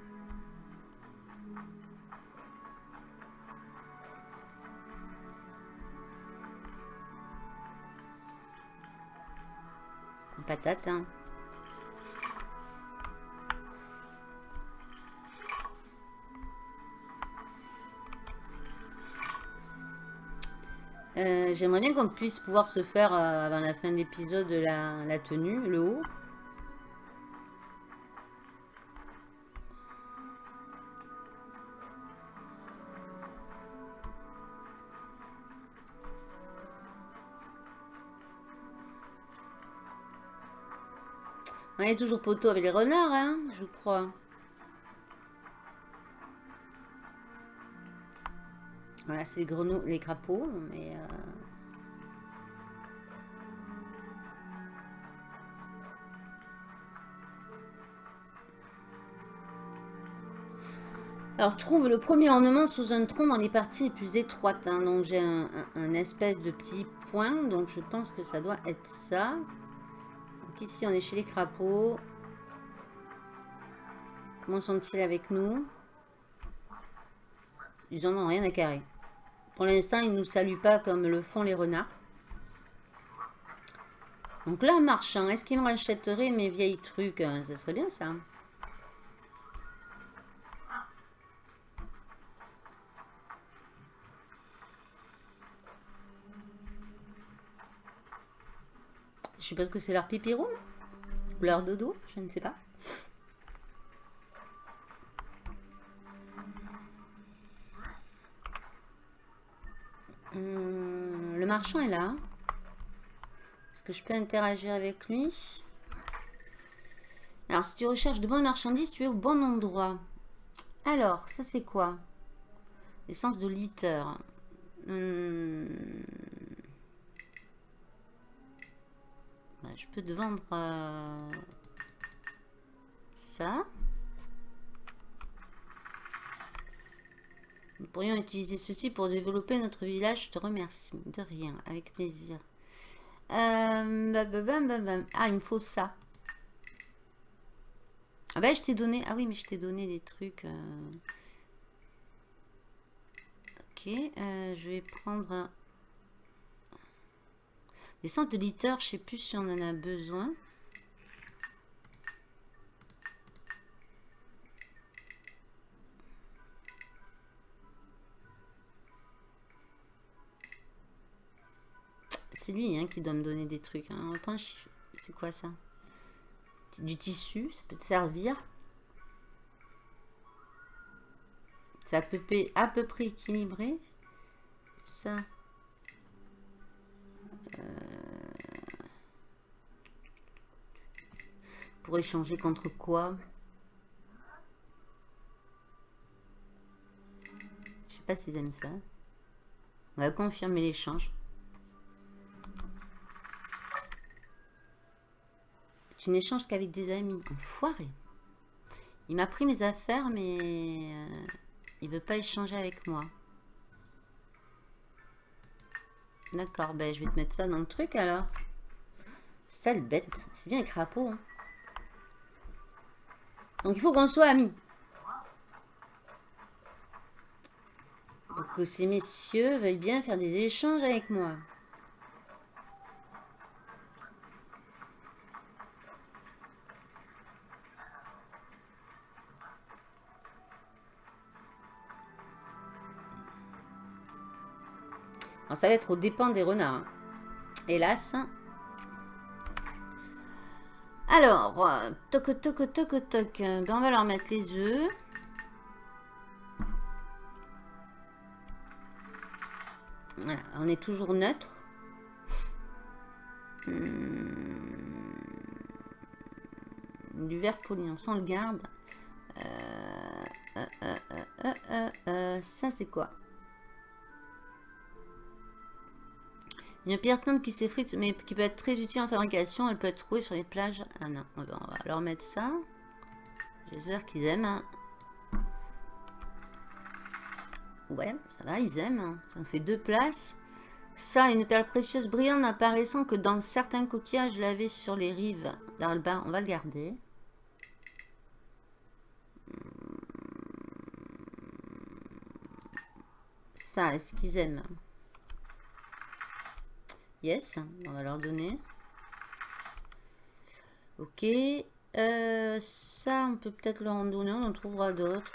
Patate, hein. Euh, j'aimerais bien qu'on puisse pouvoir se faire, euh, avant la fin de l'épisode, la, la tenue, le haut. On est toujours poteau avec les renards, hein, je crois. Voilà, c'est les grenouilles, les crapauds, mais... Euh, Alors, trouve le premier ornement sous un tronc dans les parties les plus étroites. Hein. Donc, j'ai un, espèce de petit point. Donc, je pense que ça doit être ça. Donc, ici, on est chez les crapauds. Comment sont-ils avec nous? Ils en ont rien à carrer. Pour l'instant, ils ne nous saluent pas comme le font les renards. Donc là, en marchant, est-ce qu'ils me rachèteraient mes vieilles trucs Ça serait bien ça. Je suppose que c'est leur pipi room Ou leur dodo, je ne sais pas. Hum, le marchand est là. Est-ce que je peux interagir avec lui? Alors, si tu recherches de bonnes marchandises, tu es au bon endroit. Alors, ça c'est quoi? L'essence de litter. Hum, je peux te vendre euh, ça. Nous pourrions utiliser ceci pour développer notre village. Je te remercie. De rien. Avec plaisir. Euh, ah, il me faut ça. Ah ben, je t'ai donné... Ah oui, mais je t'ai donné des trucs... Euh. Ok. je vais prendre... L'essence de litter, je sais plus si on en a besoin. C'est lui hein, qui doit me donner des trucs. Hein. C'est quoi ça? Du tissu, ça peut te servir. C'est à peu, à peu près équilibré. Ça. Euh, pour échanger contre quoi? Je sais pas s'ils aiment ça. On va confirmer l'échange. Tu n'échanges qu'avec des amis. Enfoiré. Il m'a pris mes affaires, mais euh, il veut pas échanger avec moi. D'accord, ben je vais te mettre ça dans le truc alors. Sale bête. C'est bien les crapauds. Hein. Donc il faut qu'on soit amis. Que ces messieurs veuillent bien faire des échanges avec moi. Ça va être au dépend des renards. Hein. Hélas. Alors, toc toc toc toc. Ben, on va leur mettre les œufs. Voilà, on est toujours neutre. Hmm. Du verre poli, on s'en le garde. Euh, euh, euh, ça, c'est quoi? Une pierre teinte qui s'effrite, mais qui peut être très utile en fabrication. Elle peut être trouvée sur les plages. Ah non, on va, leur mettre ça. J'espère qu'ils aiment. Hein. Ouais, ça va, ils aiment. Hein. Ça me fait deux places. Ça, une perle précieuse brillante n'apparaissant que dans certains coquillages lavés sur les rives d'Alba. On va le garder. Ça, est-ce qu'ils aiment? Yes, on va leur donner. Ok. Euh, ça, on peut peut-être leur en donner. On en trouvera d'autres.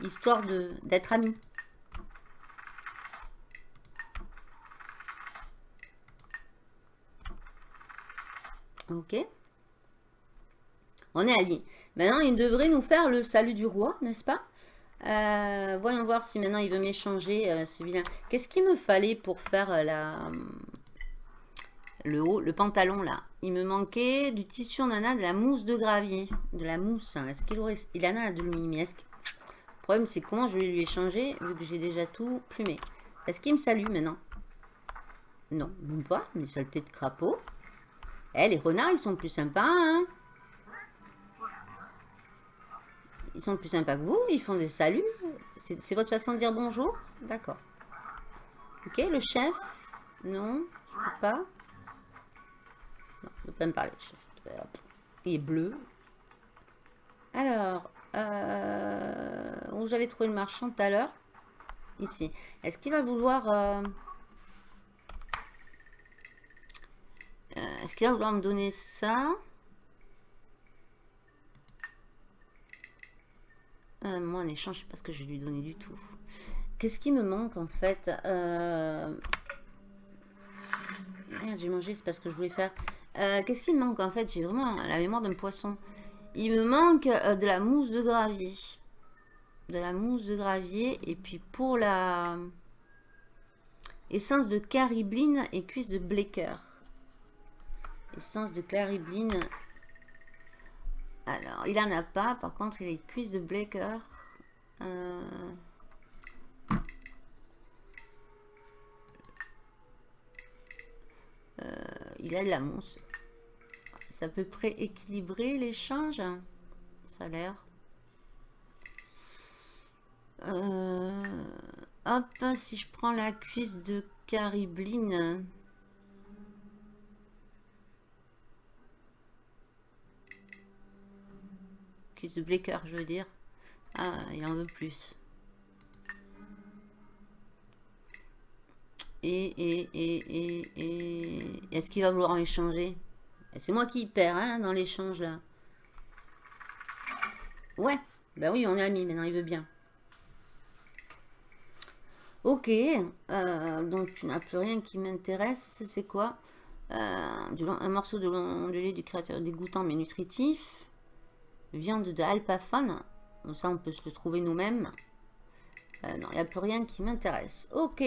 Histoire d'être amis. Ok. On est alliés. Maintenant, il devrait nous faire le salut du roi, n'est-ce pas? Euh, Voyons voir si maintenant il veut m'échanger euh, ce. Qu'est-ce qu'il me fallait pour faire euh, la... le haut, le pantalon là? Il me manquait du tissu nana, de la mousse de gravier. De la mousse. Hein. Est-ce qu'il aurait... Il en a de l'umi, est-ce que... Le problème, c'est comment je vais lui échanger, vu que j'ai déjà tout plumé. Est-ce qu'il me salue maintenant? Non, même pas. Mais saleté de crapaud. Eh, les renards, ils sont plus sympas, hein Ils sont plus sympas que vous, ils font des saluts. C'est votre façon de dire bonjour? D'accord. Ok, le chef? Non, je peux pas. Non, je peux pas me parler, le chef. Il est bleu. Alors, euh, où j'avais trouvé le marchand tout à l'heure? Ici. Est-ce qu'il va vouloir... Euh, euh, est-ce qu'il va vouloir me donner ça? Euh, moi, en échange, je sais pas ce que je vais lui donner du tout. Qu'est-ce qui me manque, en fait euh... Merde, j'ai mangé, c'est pas ce que je voulais faire. Euh, qu'est-ce qui me manque, en fait J'ai vraiment la mémoire d'un poisson. Il me manque de la mousse de gravier. De la mousse de gravier. Et puis, pour la... Essence de caribline et cuisse de blecker. Essence de caribline alors, il en a pas. Par contre, il a les cuisses de Blaker. Euh, euh, il a de la mousse. C'est à peu près équilibré l'échange. Ça a l'air. Euh, hop, si je prends la cuisse de caribline. De Blaker, je veux dire. Ah, il en veut plus. Et, et, et, et, et... Est-ce qu'il va vouloir en échanger? C'est moi qui perds hein, dans l'échange, là. Ouais, bah oui, on est amis, maintenant il veut bien. Ok, euh, donc tu n'as plus rien qui m'intéresse, c'est quoi? Euh, Un morceau de lait du créateur dégoûtant mais nutritif viande de alpaphone. Ça, on peut se le trouver nous-mêmes. Euh, non, il n'y a plus rien qui m'intéresse. Ok.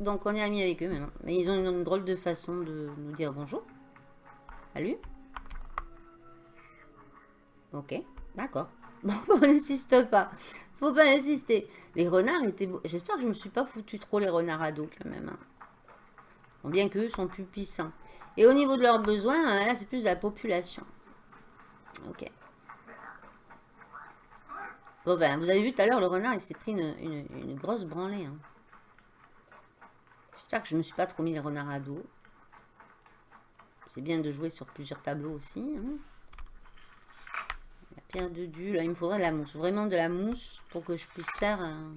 Donc, on est amis avec eux maintenant. Mais ils ont une, drôle de façon de nous dire bonjour. Salut. Ok, d'accord. Bon, on n'insiste pas. Faut pas insister. Les renards étaient beaux. J'espère que je me suis pas foutu trop les renards à dos quand même. Hein. bien qu'eux sont plus puissants. Et au niveau de leurs besoins, là, c'est plus de la population. Ok. Bon ben, vous avez vu tout à l'heure, le renard, il s'est pris une, grosse branlée. Hein. J'espère que je ne me suis pas trop mis les renards à dos. C'est bien de jouer sur plusieurs tableaux aussi. Hein. La pierre de du, là, il me faudrait de la mousse. Vraiment de la mousse pour que je puisse faire... Un...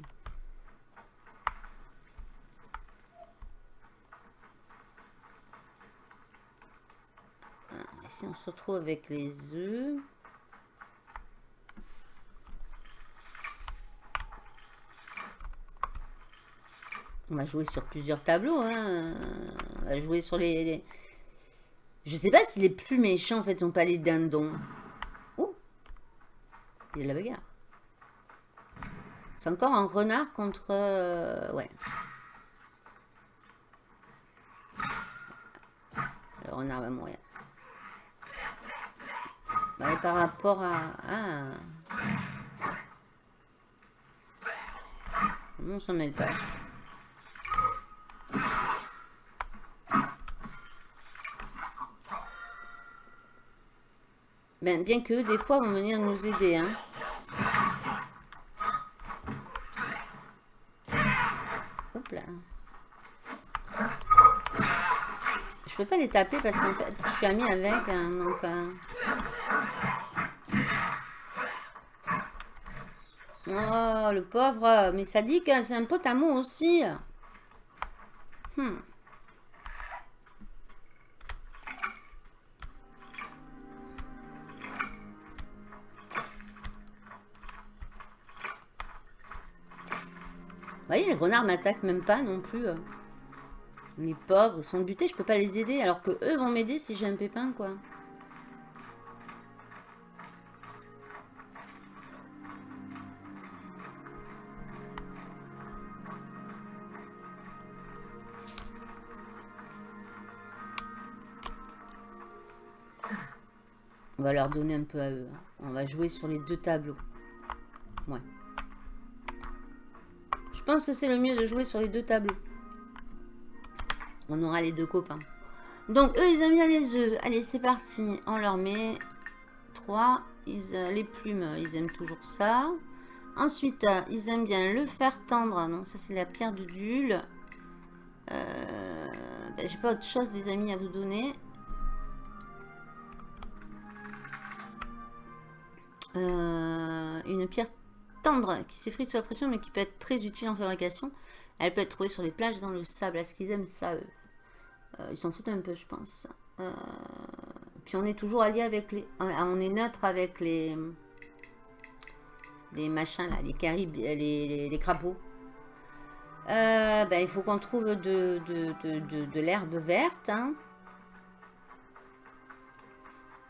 Ici, on se retrouve avec les œufs. On va jouer sur plusieurs tableaux. Hein. On va jouer sur les, Je sais pas si les plus méchants, en fait, sont pas les dindons. Oh Il y a de la bagarre. C'est encore un renard contre... Euh, ouais. Le renard va mourir par rapport à... Ah. On s'en mêle pas. Ben, bien que des fois vont venir nous aider. Hein. Hop là. Je peux pas les taper parce qu'en fait, je suis amie avec. Hein, donc, Oh, le pauvre. Mais ça dit que c'est un pote à moi aussi. Hmm. Vous voyez, les renards m'attaquent même pas non plus. Les pauvres sont butés, je peux pas les aider. Alors que eux vont m'aider si j'ai un pépin, quoi. Leur donner un peu à eux. On va jouer sur les deux tableaux. Ouais. Je pense que c'est le mieux de jouer sur les deux tableaux. On aura les deux copains. Donc, eux, ils aiment bien les œufs. Allez, c'est parti. On leur met trois. Ils, euh, les plumes, ils aiment toujours ça. Ensuite, euh, ils aiment bien le fer tendre. Non, ça, c'est la pierre de Dule. Euh, ben, J'ai pas autre chose, les amis, à vous donner. Euh, une pierre tendre qui s'effrite sous la pression mais qui peut être très utile en fabrication. Elle peut être trouvée sur les plages dans le sable. Est-ce qu'ils aiment ça eux euh, Ils s'en foutent un peu je pense. Euh, puis on est toujours allié avec les... On est neutre avec les... Les machins là, les caribes, les, les, crapauds. ben, il faut qu'on trouve de, de, de, l'herbe verte. Hein.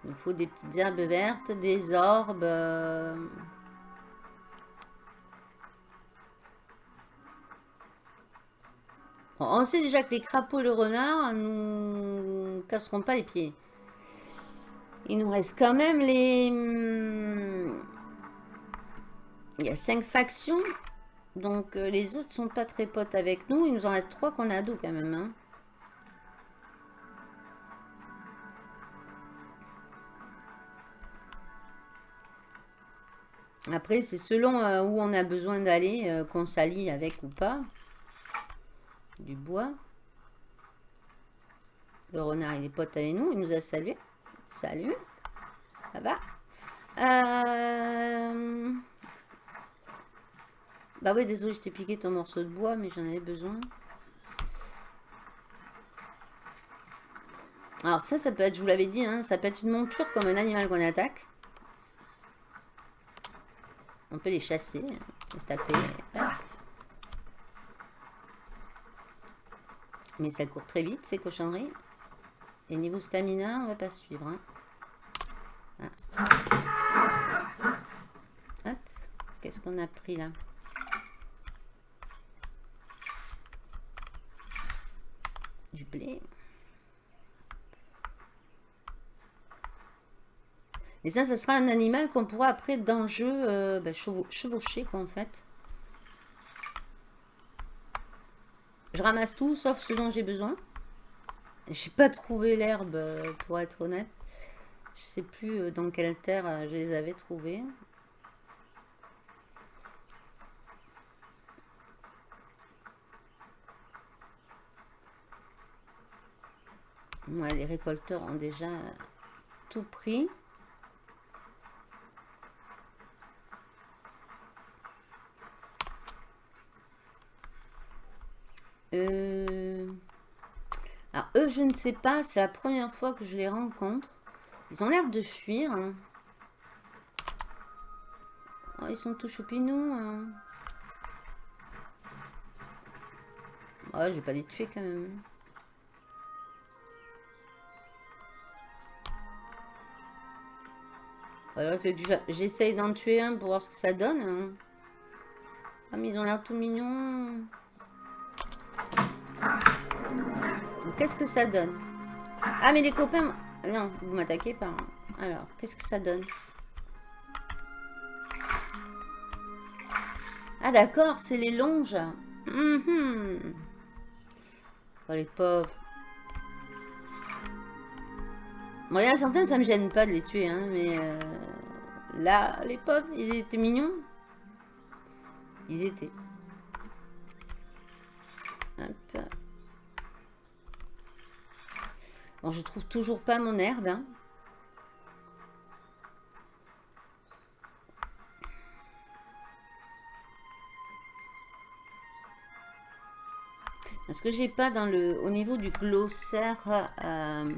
Il faut des petites herbes vertes, des orbes. Euh. on sait déjà que les crapauds et le renard nous casseront pas les pieds. Il nous reste quand même les... Hmm, il y a cinq factions. Donc euh, les autres sont pas très potes avec nous. Il nous en reste trois qu'on a dos quand même. Hein. Après, c'est selon euh, où on a besoin d'aller, euh, qu'on s'allie avec ou pas. Du bois. Le renard, il est pote avec nous. Il nous a salué. Salut. Ça va? Euh, Bah oui, désolé, je t'ai piqué ton morceau de bois, mais j'en avais besoin. Alors ça, ça peut être, je vous l'avais dit, hein, ça peut être une monture comme un animal qu'on attaque. On peut les chasser, les taper. Mais ça court très vite, ces cochonneries. Et niveau stamina, on va pas suivre. Hein. Ah. Hop. Qu'est-ce qu'on a pris là? Du blé. Et ça, ce sera un animal qu'on pourra après dans le jeu euh, chevaucher, quoi, en fait. Je ramasse tout, sauf ce dont j'ai besoin. J'ai pas trouvé l'herbe, euh, pour être honnête. Je sais plus euh, dans quelle terre je les avais trouvés. les récolteurs ont déjà tout pris. Euh, alors, eux, je ne sais pas. C'est la première fois que je les rencontre. Ils ont l'air de fuir. Hein. Oh, ils sont tout choupinous. Hein. Oh, je vais pas les tuer quand même. Que j'essaye d'en tuer un pour voir ce que ça donne. Hein. Ah, mais ils ont l'air tout mignons. Qu'est-ce que ça donne Ah, mais les copains... Non, vous m'attaquez pas. Hein. Alors, qu'est-ce que ça donne Ah, d'accord, c'est les longes. Mhm. Oh, les pauvres. Bon, il y a certains, ça me gêne pas de les tuer, hein, mais... Euh, là, les pauvres, ils étaient mignons. Ils étaient. Hop. Bon, je trouve toujours pas mon herbe. Hein. Est-ce que j'ai pas dans le au niveau du glossaire euh,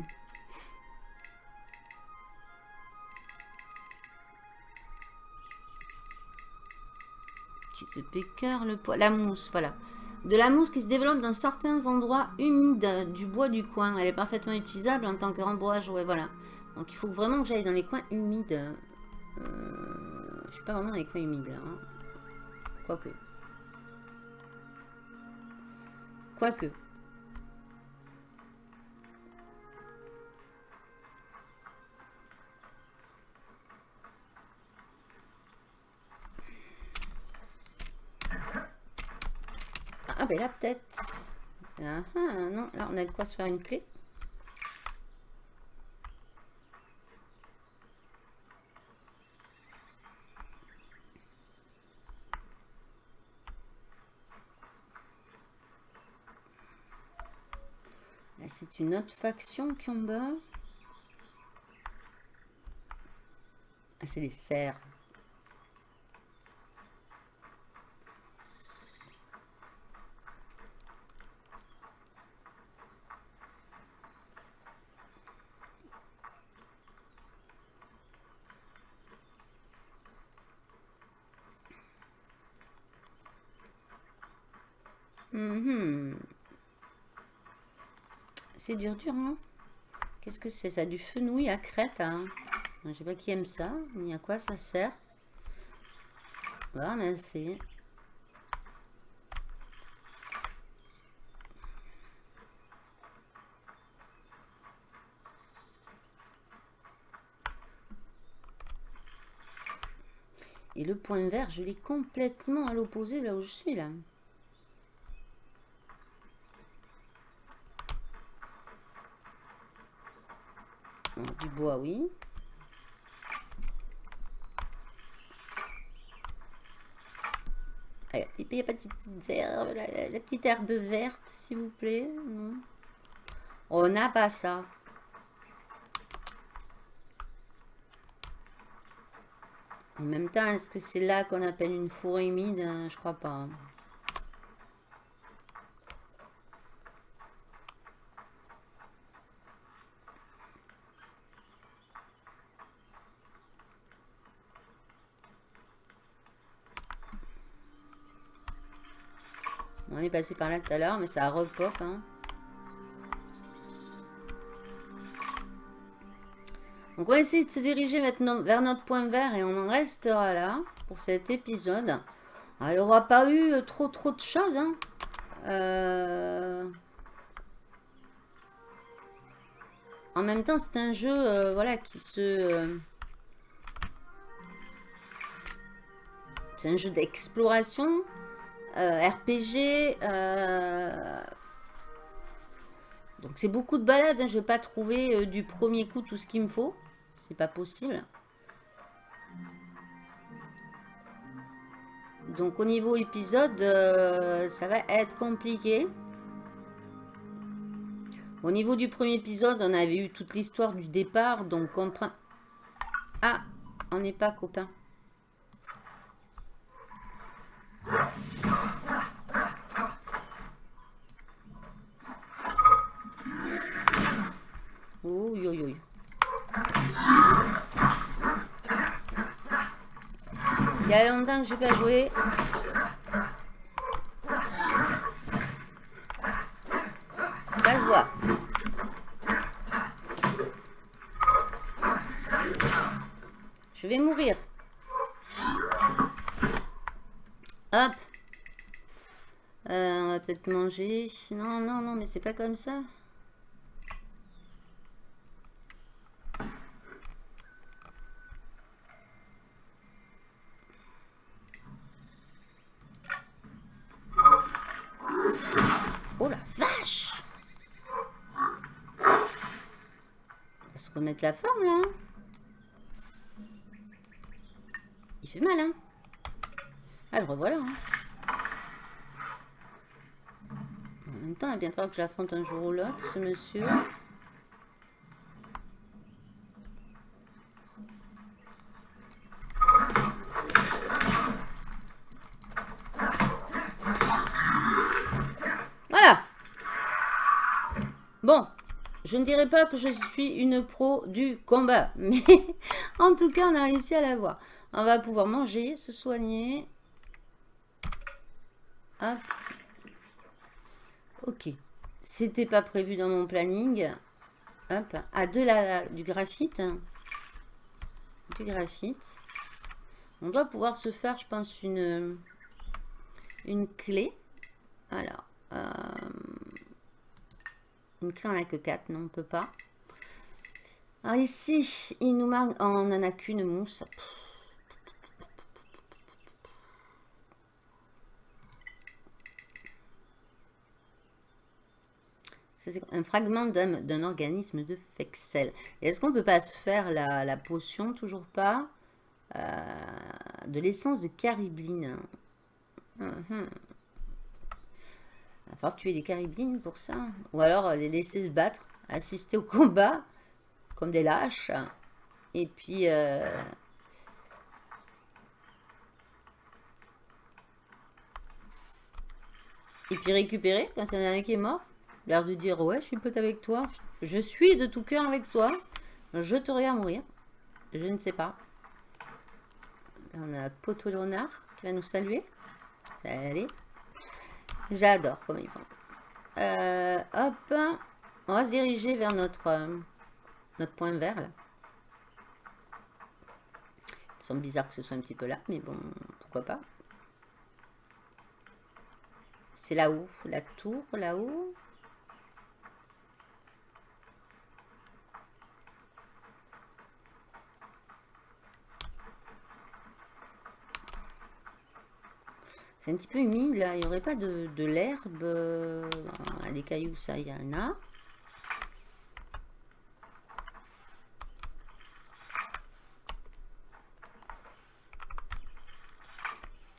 qui te pécœur le poids la mousse voilà De la mousse qui se développe dans certains endroits humides du bois du coin. Elle est parfaitement utilisable en tant que rembourrage. Ouais, voilà. Donc il faut vraiment que j'aille dans les coins humides. Euh, je suis pas vraiment dans les coins humides là. Hein. Quoique. Quoique. Ah ben là peut-être. Ah, ah, non, là on a de quoi se faire une clé. c'est une autre faction qui en bas. Ah, c'est les cerfs. Mm C'est dur, dur, hein Qu'est-ce que c'est ça Du fenouil à crête, hein? Je sais pas qui aime ça, ni à quoi ça sert. Voilà, mais c'est... Et le point vert, je l'ai complètement à l'opposé là où je suis là. Du bois, oui. Il n'y a pas de petites herbes, la, petite herbe verte, s'il vous plaît. On n'a pas ça. En même temps, est-ce que c'est là qu'on appelle une forêt humide? Je crois pas. On est passé par là tout à l'heure, mais ça repop. Hein. Donc on va essayer de se diriger maintenant vers notre point vert et on en restera là pour cet épisode. il n'y aura pas eu euh, trop trop de choses. Hein. Euh, en même temps, c'est un jeu euh, voilà, qui se... C'est un jeu d'exploration. Euh, RPG. Euh, donc c'est beaucoup de balades. Hein. Je vais pas trouver euh, du premier coup tout ce qu'il me faut. C'est pas possible. Donc au niveau épisode, ça va être compliqué. Au niveau du premier épisode, on avait eu toute l'histoire du départ. Donc on prend... Ah, on n'est pas copains. Oui, oui, oui. Il y a longtemps que je n'ai pas joué. Ça se voit. Je vais mourir. Hop. Euh, on va peut-être manger. Non, non, non, mais c'est pas comme ça. Oh la vache On va se remettre la forme là. Il fait mal hein. Ah le revoilà hein. En même temps, il va bien falloir que j'affronte un jour ou l'autre ce monsieur. Bon, je ne dirais pas que je suis une pro du combat, mais en tout cas, on a réussi à l'avoir. On va pouvoir manger, se soigner. Hop. Ok. C'était pas prévu dans mon planning. Hop. Ah, de la, du graphite. Du graphite. On doit pouvoir se faire, je pense, une, une clé. Alors. Euh, une clé, on n'a que 4. Non, on peut pas. Alors ici, il nous manque... on n'en a qu'une mousse. C'est un fragment d'un organisme de Fexel. Est-ce qu'on peut pas se faire la, potion Toujours pas. Euh, de l'essence de caribline. Il va falloir tuer des cariblines pour ça. Ou alors les laisser se battre, assister au combat, comme des lâches. Et puis... Euh, et puis récupérer quand il y en a un qui est mort? L'air de dire, ouais, je suis pote avec toi. Je suis de tout cœur avec toi. Je te regarde mourir. Je ne sais pas. on a Poto Léonard qui va nous saluer. Salut. J'adore comment ils font. Euh, hop. On va se diriger vers notre, euh, notre point vert là. Il semble bizarre que ce soit un petit peu là, mais bon, pourquoi pas. C'est là-haut, la tour, là-haut. C'est un petit peu humide là. Il n'y aurait pas de, l'herbe. Euh, des cailloux, ça, y en a.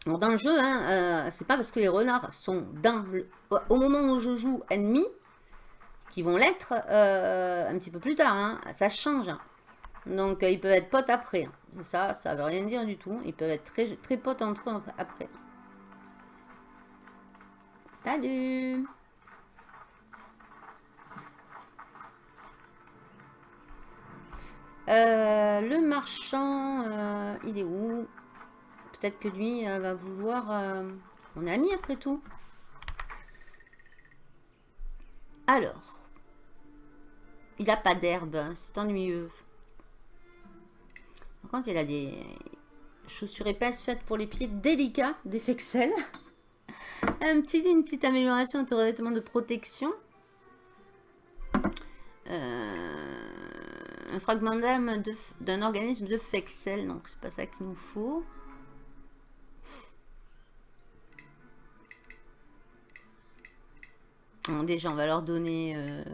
dans le jeu, hein, euh, c'est pas parce que les renards sont dans au moment où je joue ennemis qui vont l'être euh, un petit peu plus tard. Hein. ça change. Donc, ils peuvent être potes après. Ça, ça veut rien dire du tout. Ils peuvent être très, très potes entre eux après. Salut euh, Le marchand, euh, il est où? Peut-être que lui euh, va vouloir... on est amis après tout. Alors. Il n'a pas d'herbe, hein, c'est ennuyeux. Par contre, il a des chaussures épaisses faites pour les pieds délicats, des fexels. Un petit, une petite amélioration de revêtement de protection. Euh, un fragment d'âme d'un organisme de Fexel. Donc, c'est pas ça qu'il nous faut. déjà, on va leur donner... Euh,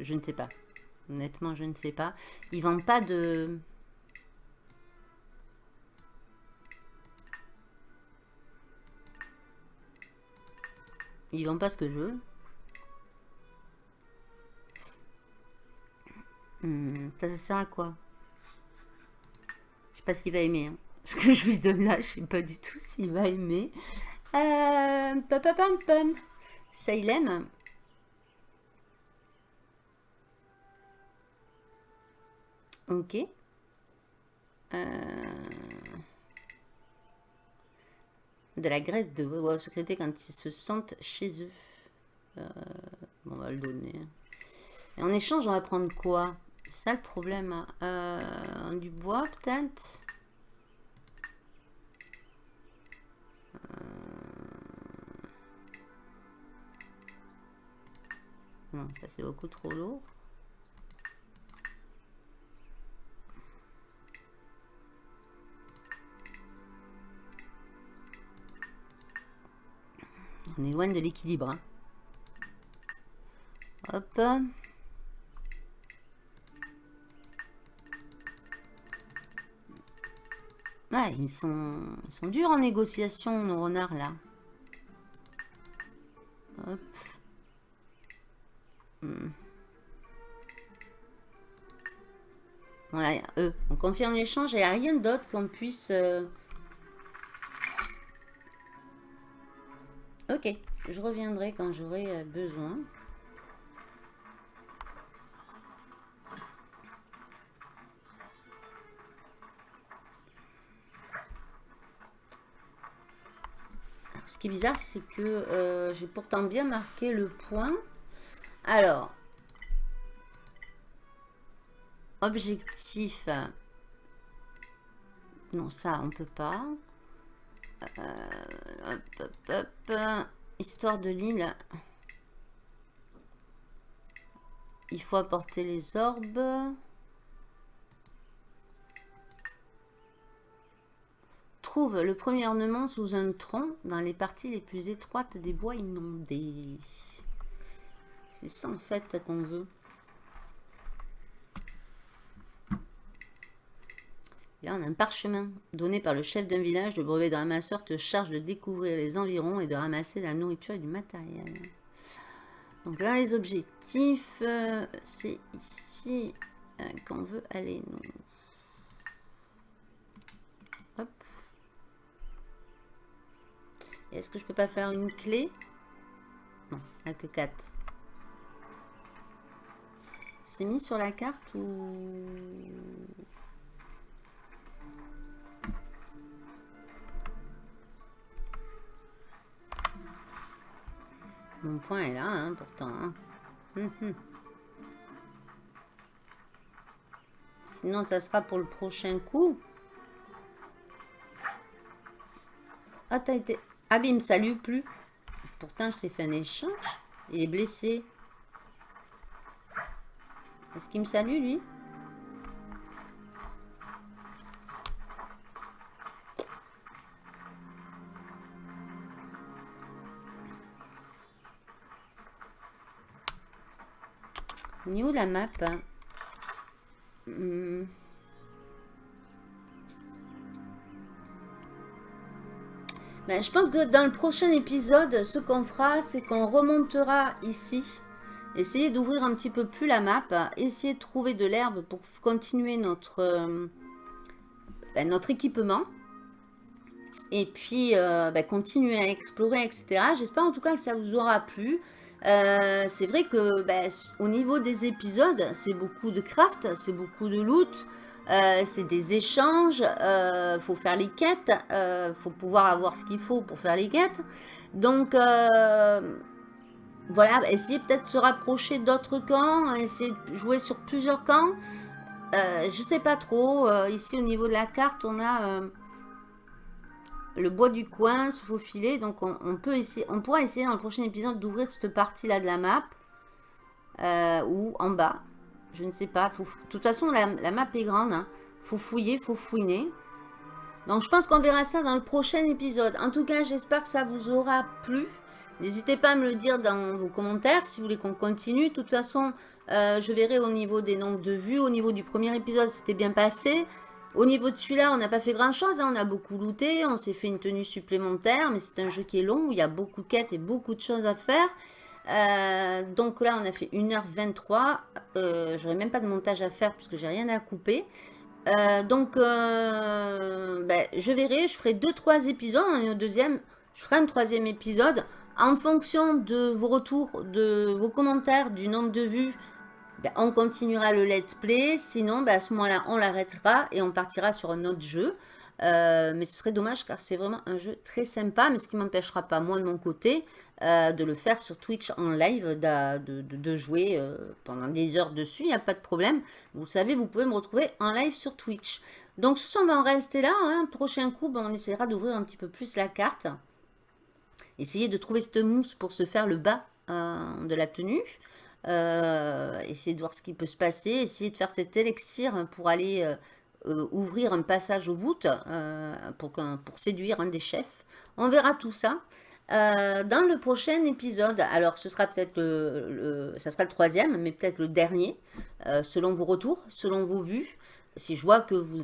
je ne sais pas. Honnêtement, je ne sais pas. Ils vendent pas de... Ils vendent pas ce que je veux. Hmm, ça, sert à quoi? Je sais pas qu'il va aimer. Hein. Ce que je lui donne là, je sais pas du tout s'il va aimer. Euh, pam, pam, pam. Ça, il aime. Ok. Euh de la graisse de veau secréter quand ils se sentent chez eux. Euh, on va le donner. Et en échange, on va prendre quoi? C'est ça le problème. Hein. Euh, du bois, peut-être? Euh, Non, ça c'est beaucoup trop lourd. On est loin de l'équilibre. Hein. Hop. Ouais, ils sont, sont durs en négociation, nos renards, là. Hop. Hmm. Voilà, eux, on confirme l'échange il n'y a rien d'autre qu'on puisse... Euh, Ok, je reviendrai quand j'aurai euh, besoin. qui est bizarre, c'est que euh, j'ai pourtant bien marqué le point. Alors, objectif. Non, ça, on peut pas. Euh, Histoire de l'île. Il faut apporter les orbes. Trouve le premier ornement sous un tronc dans les parties les plus étroites des bois inondés. C'est ça en fait qu'on veut. Là, on a un parchemin donné par le chef d'un village. Le brevet de ramasseur te charge de découvrir les environs et de ramasser la nourriture et du matériel. Donc là, les objectifs, euh, c'est ici euh, qu'on veut aller, nous. Hop. Est-ce que je peux pas faire une clé? Non, a que 4. C'est mis sur la carte ou... Mon point est là, hein, pourtant. Hein. Hum, hum. Sinon, ça sera pour le prochain coup. Ah, t'as été... Ah, mais il me salue plus. Pourtant, je t'ai fait un échange. Il est blessé. Est-ce qu'il me salue, lui? Où la map hmm. ben, Je pense que dans le prochain épisode, ce qu'on fera, c'est qu'on remontera ici. Essayer d'ouvrir un petit peu plus la map. Essayer de trouver de l'herbe pour continuer notre, euh, ben, notre équipement. Et puis, euh, ben, continuer à explorer, etc. J'espère en tout cas que ça vous aura plu. Euh, c'est vrai que ben, au niveau des épisodes, c'est beaucoup de craft, c'est beaucoup de loot, euh, c'est des échanges, il euh, faut faire les quêtes, il faut pouvoir avoir ce qu'il faut pour faire les quêtes. Donc voilà, essayer peut-être de se rapprocher d'autres camps, essayer de jouer sur plusieurs camps. je sais pas trop, ici au niveau de la carte, on a le bois du coin, se faufiler. Donc on, peut essayer, on pourra essayer dans le prochain épisode d'ouvrir cette partie-là de la map. Euh, ou en bas. Je ne sais pas. de toute façon, la, map est grande. Hein. faut fouiller, faut fouiner. Donc je pense qu'on verra ça dans le prochain épisode. En tout cas, j'espère que ça vous aura plu. N'hésitez pas à me le dire dans vos commentaires si vous voulez qu'on continue. De toute façon, euh, je verrai au niveau des nombres de vues. Au niveau du premier épisode, c'était bien passé. Au niveau de celui-là, on n'a pas fait grand-chose. Hein. On a beaucoup looté, on s'est fait une tenue supplémentaire. Mais c'est un jeu qui est long, où il y a beaucoup de quêtes et beaucoup de choses à faire. Euh, donc là, on a fait 1h23. Euh, J'aurais même pas de montage à faire parce que j'ai rien à couper. Euh, donc, euh, ben, je verrai. Je ferai 2-3 épisodes. On est au deuxième. Je ferai un troisième épisode. En fonction de vos retours, de vos commentaires, du nombre de vues, ben, on continuera le let's play. Sinon, ben, à ce moment-là, on l'arrêtera et on partira sur un autre jeu. Euh, mais ce serait dommage car c'est vraiment un jeu très sympa. Mais ce qui m'empêchera pas, moi de mon côté, euh, de le faire sur Twitch en live, de, jouer euh, pendant des heures dessus. Il n'y a pas de problème. Vous savez, vous pouvez me retrouver en live sur Twitch. Donc ce soir, on va en rester là. Hein. Prochain coup, ben, on essaiera d'ouvrir un petit peu plus la carte. Essayer de trouver cette mousse pour se faire le bas de la tenue. Euh, essayer de voir ce qui peut se passer, essayer de faire cet élixir pour aller euh, euh, ouvrir un passage au bout pour, pour séduire un des chefs. On verra tout ça. dans le prochain épisode, alors ce sera peut-être le, ça sera le troisième, mais peut-être le dernier, selon vos retours, selon vos vues. Si je vois que vous,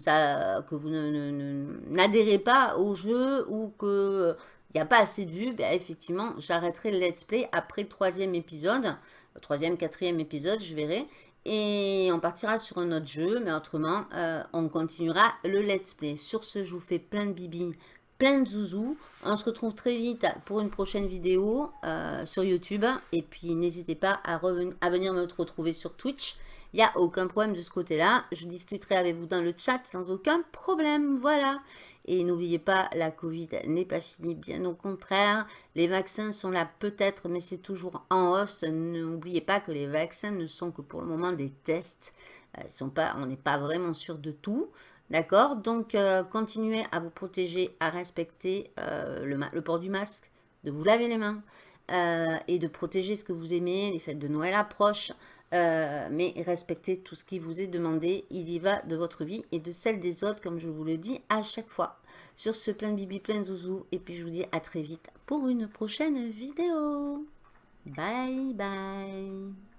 n'adhérez pas au jeu ou que il n'y a pas assez de vues, ben effectivement, j'arrêterai le let's play après le troisième épisode troisième, quatrième épisode, je verrai. Et on partira sur un autre jeu, mais autrement, euh, on continuera le let's play. Sur ce, je vous fais plein de bibi, plein de zouzous. On se retrouve très vite pour une prochaine vidéo euh, sur YouTube. Et puis, n'hésitez pas à, à venir me retrouver sur Twitch. Il n'y a aucun problème de ce côté-là. Je discuterai avec vous dans le chat sans aucun problème. Voilà. Et n'oubliez pas, la Covid n'est pas finie, bien au contraire. Les vaccins sont là peut-être, mais c'est toujours en hausse. N'oubliez pas que les vaccins ne sont que pour le moment des tests. Euh, ils sont pas, on n'est pas vraiment sûr de tout. D'accord? Donc, euh, continuez à vous protéger, à respecter euh, le, port du masque, de vous laver les mains et de protéger ce que vous aimez. Les fêtes de Noël approchent. Mais respectez tout ce qui vous est demandé. Il y va de votre vie et de celle des autres, comme je vous le dis à chaque fois. Sur ce plein de bibi, plein zouzou. Et puis je vous dis à très vite pour une prochaine vidéo. Bye bye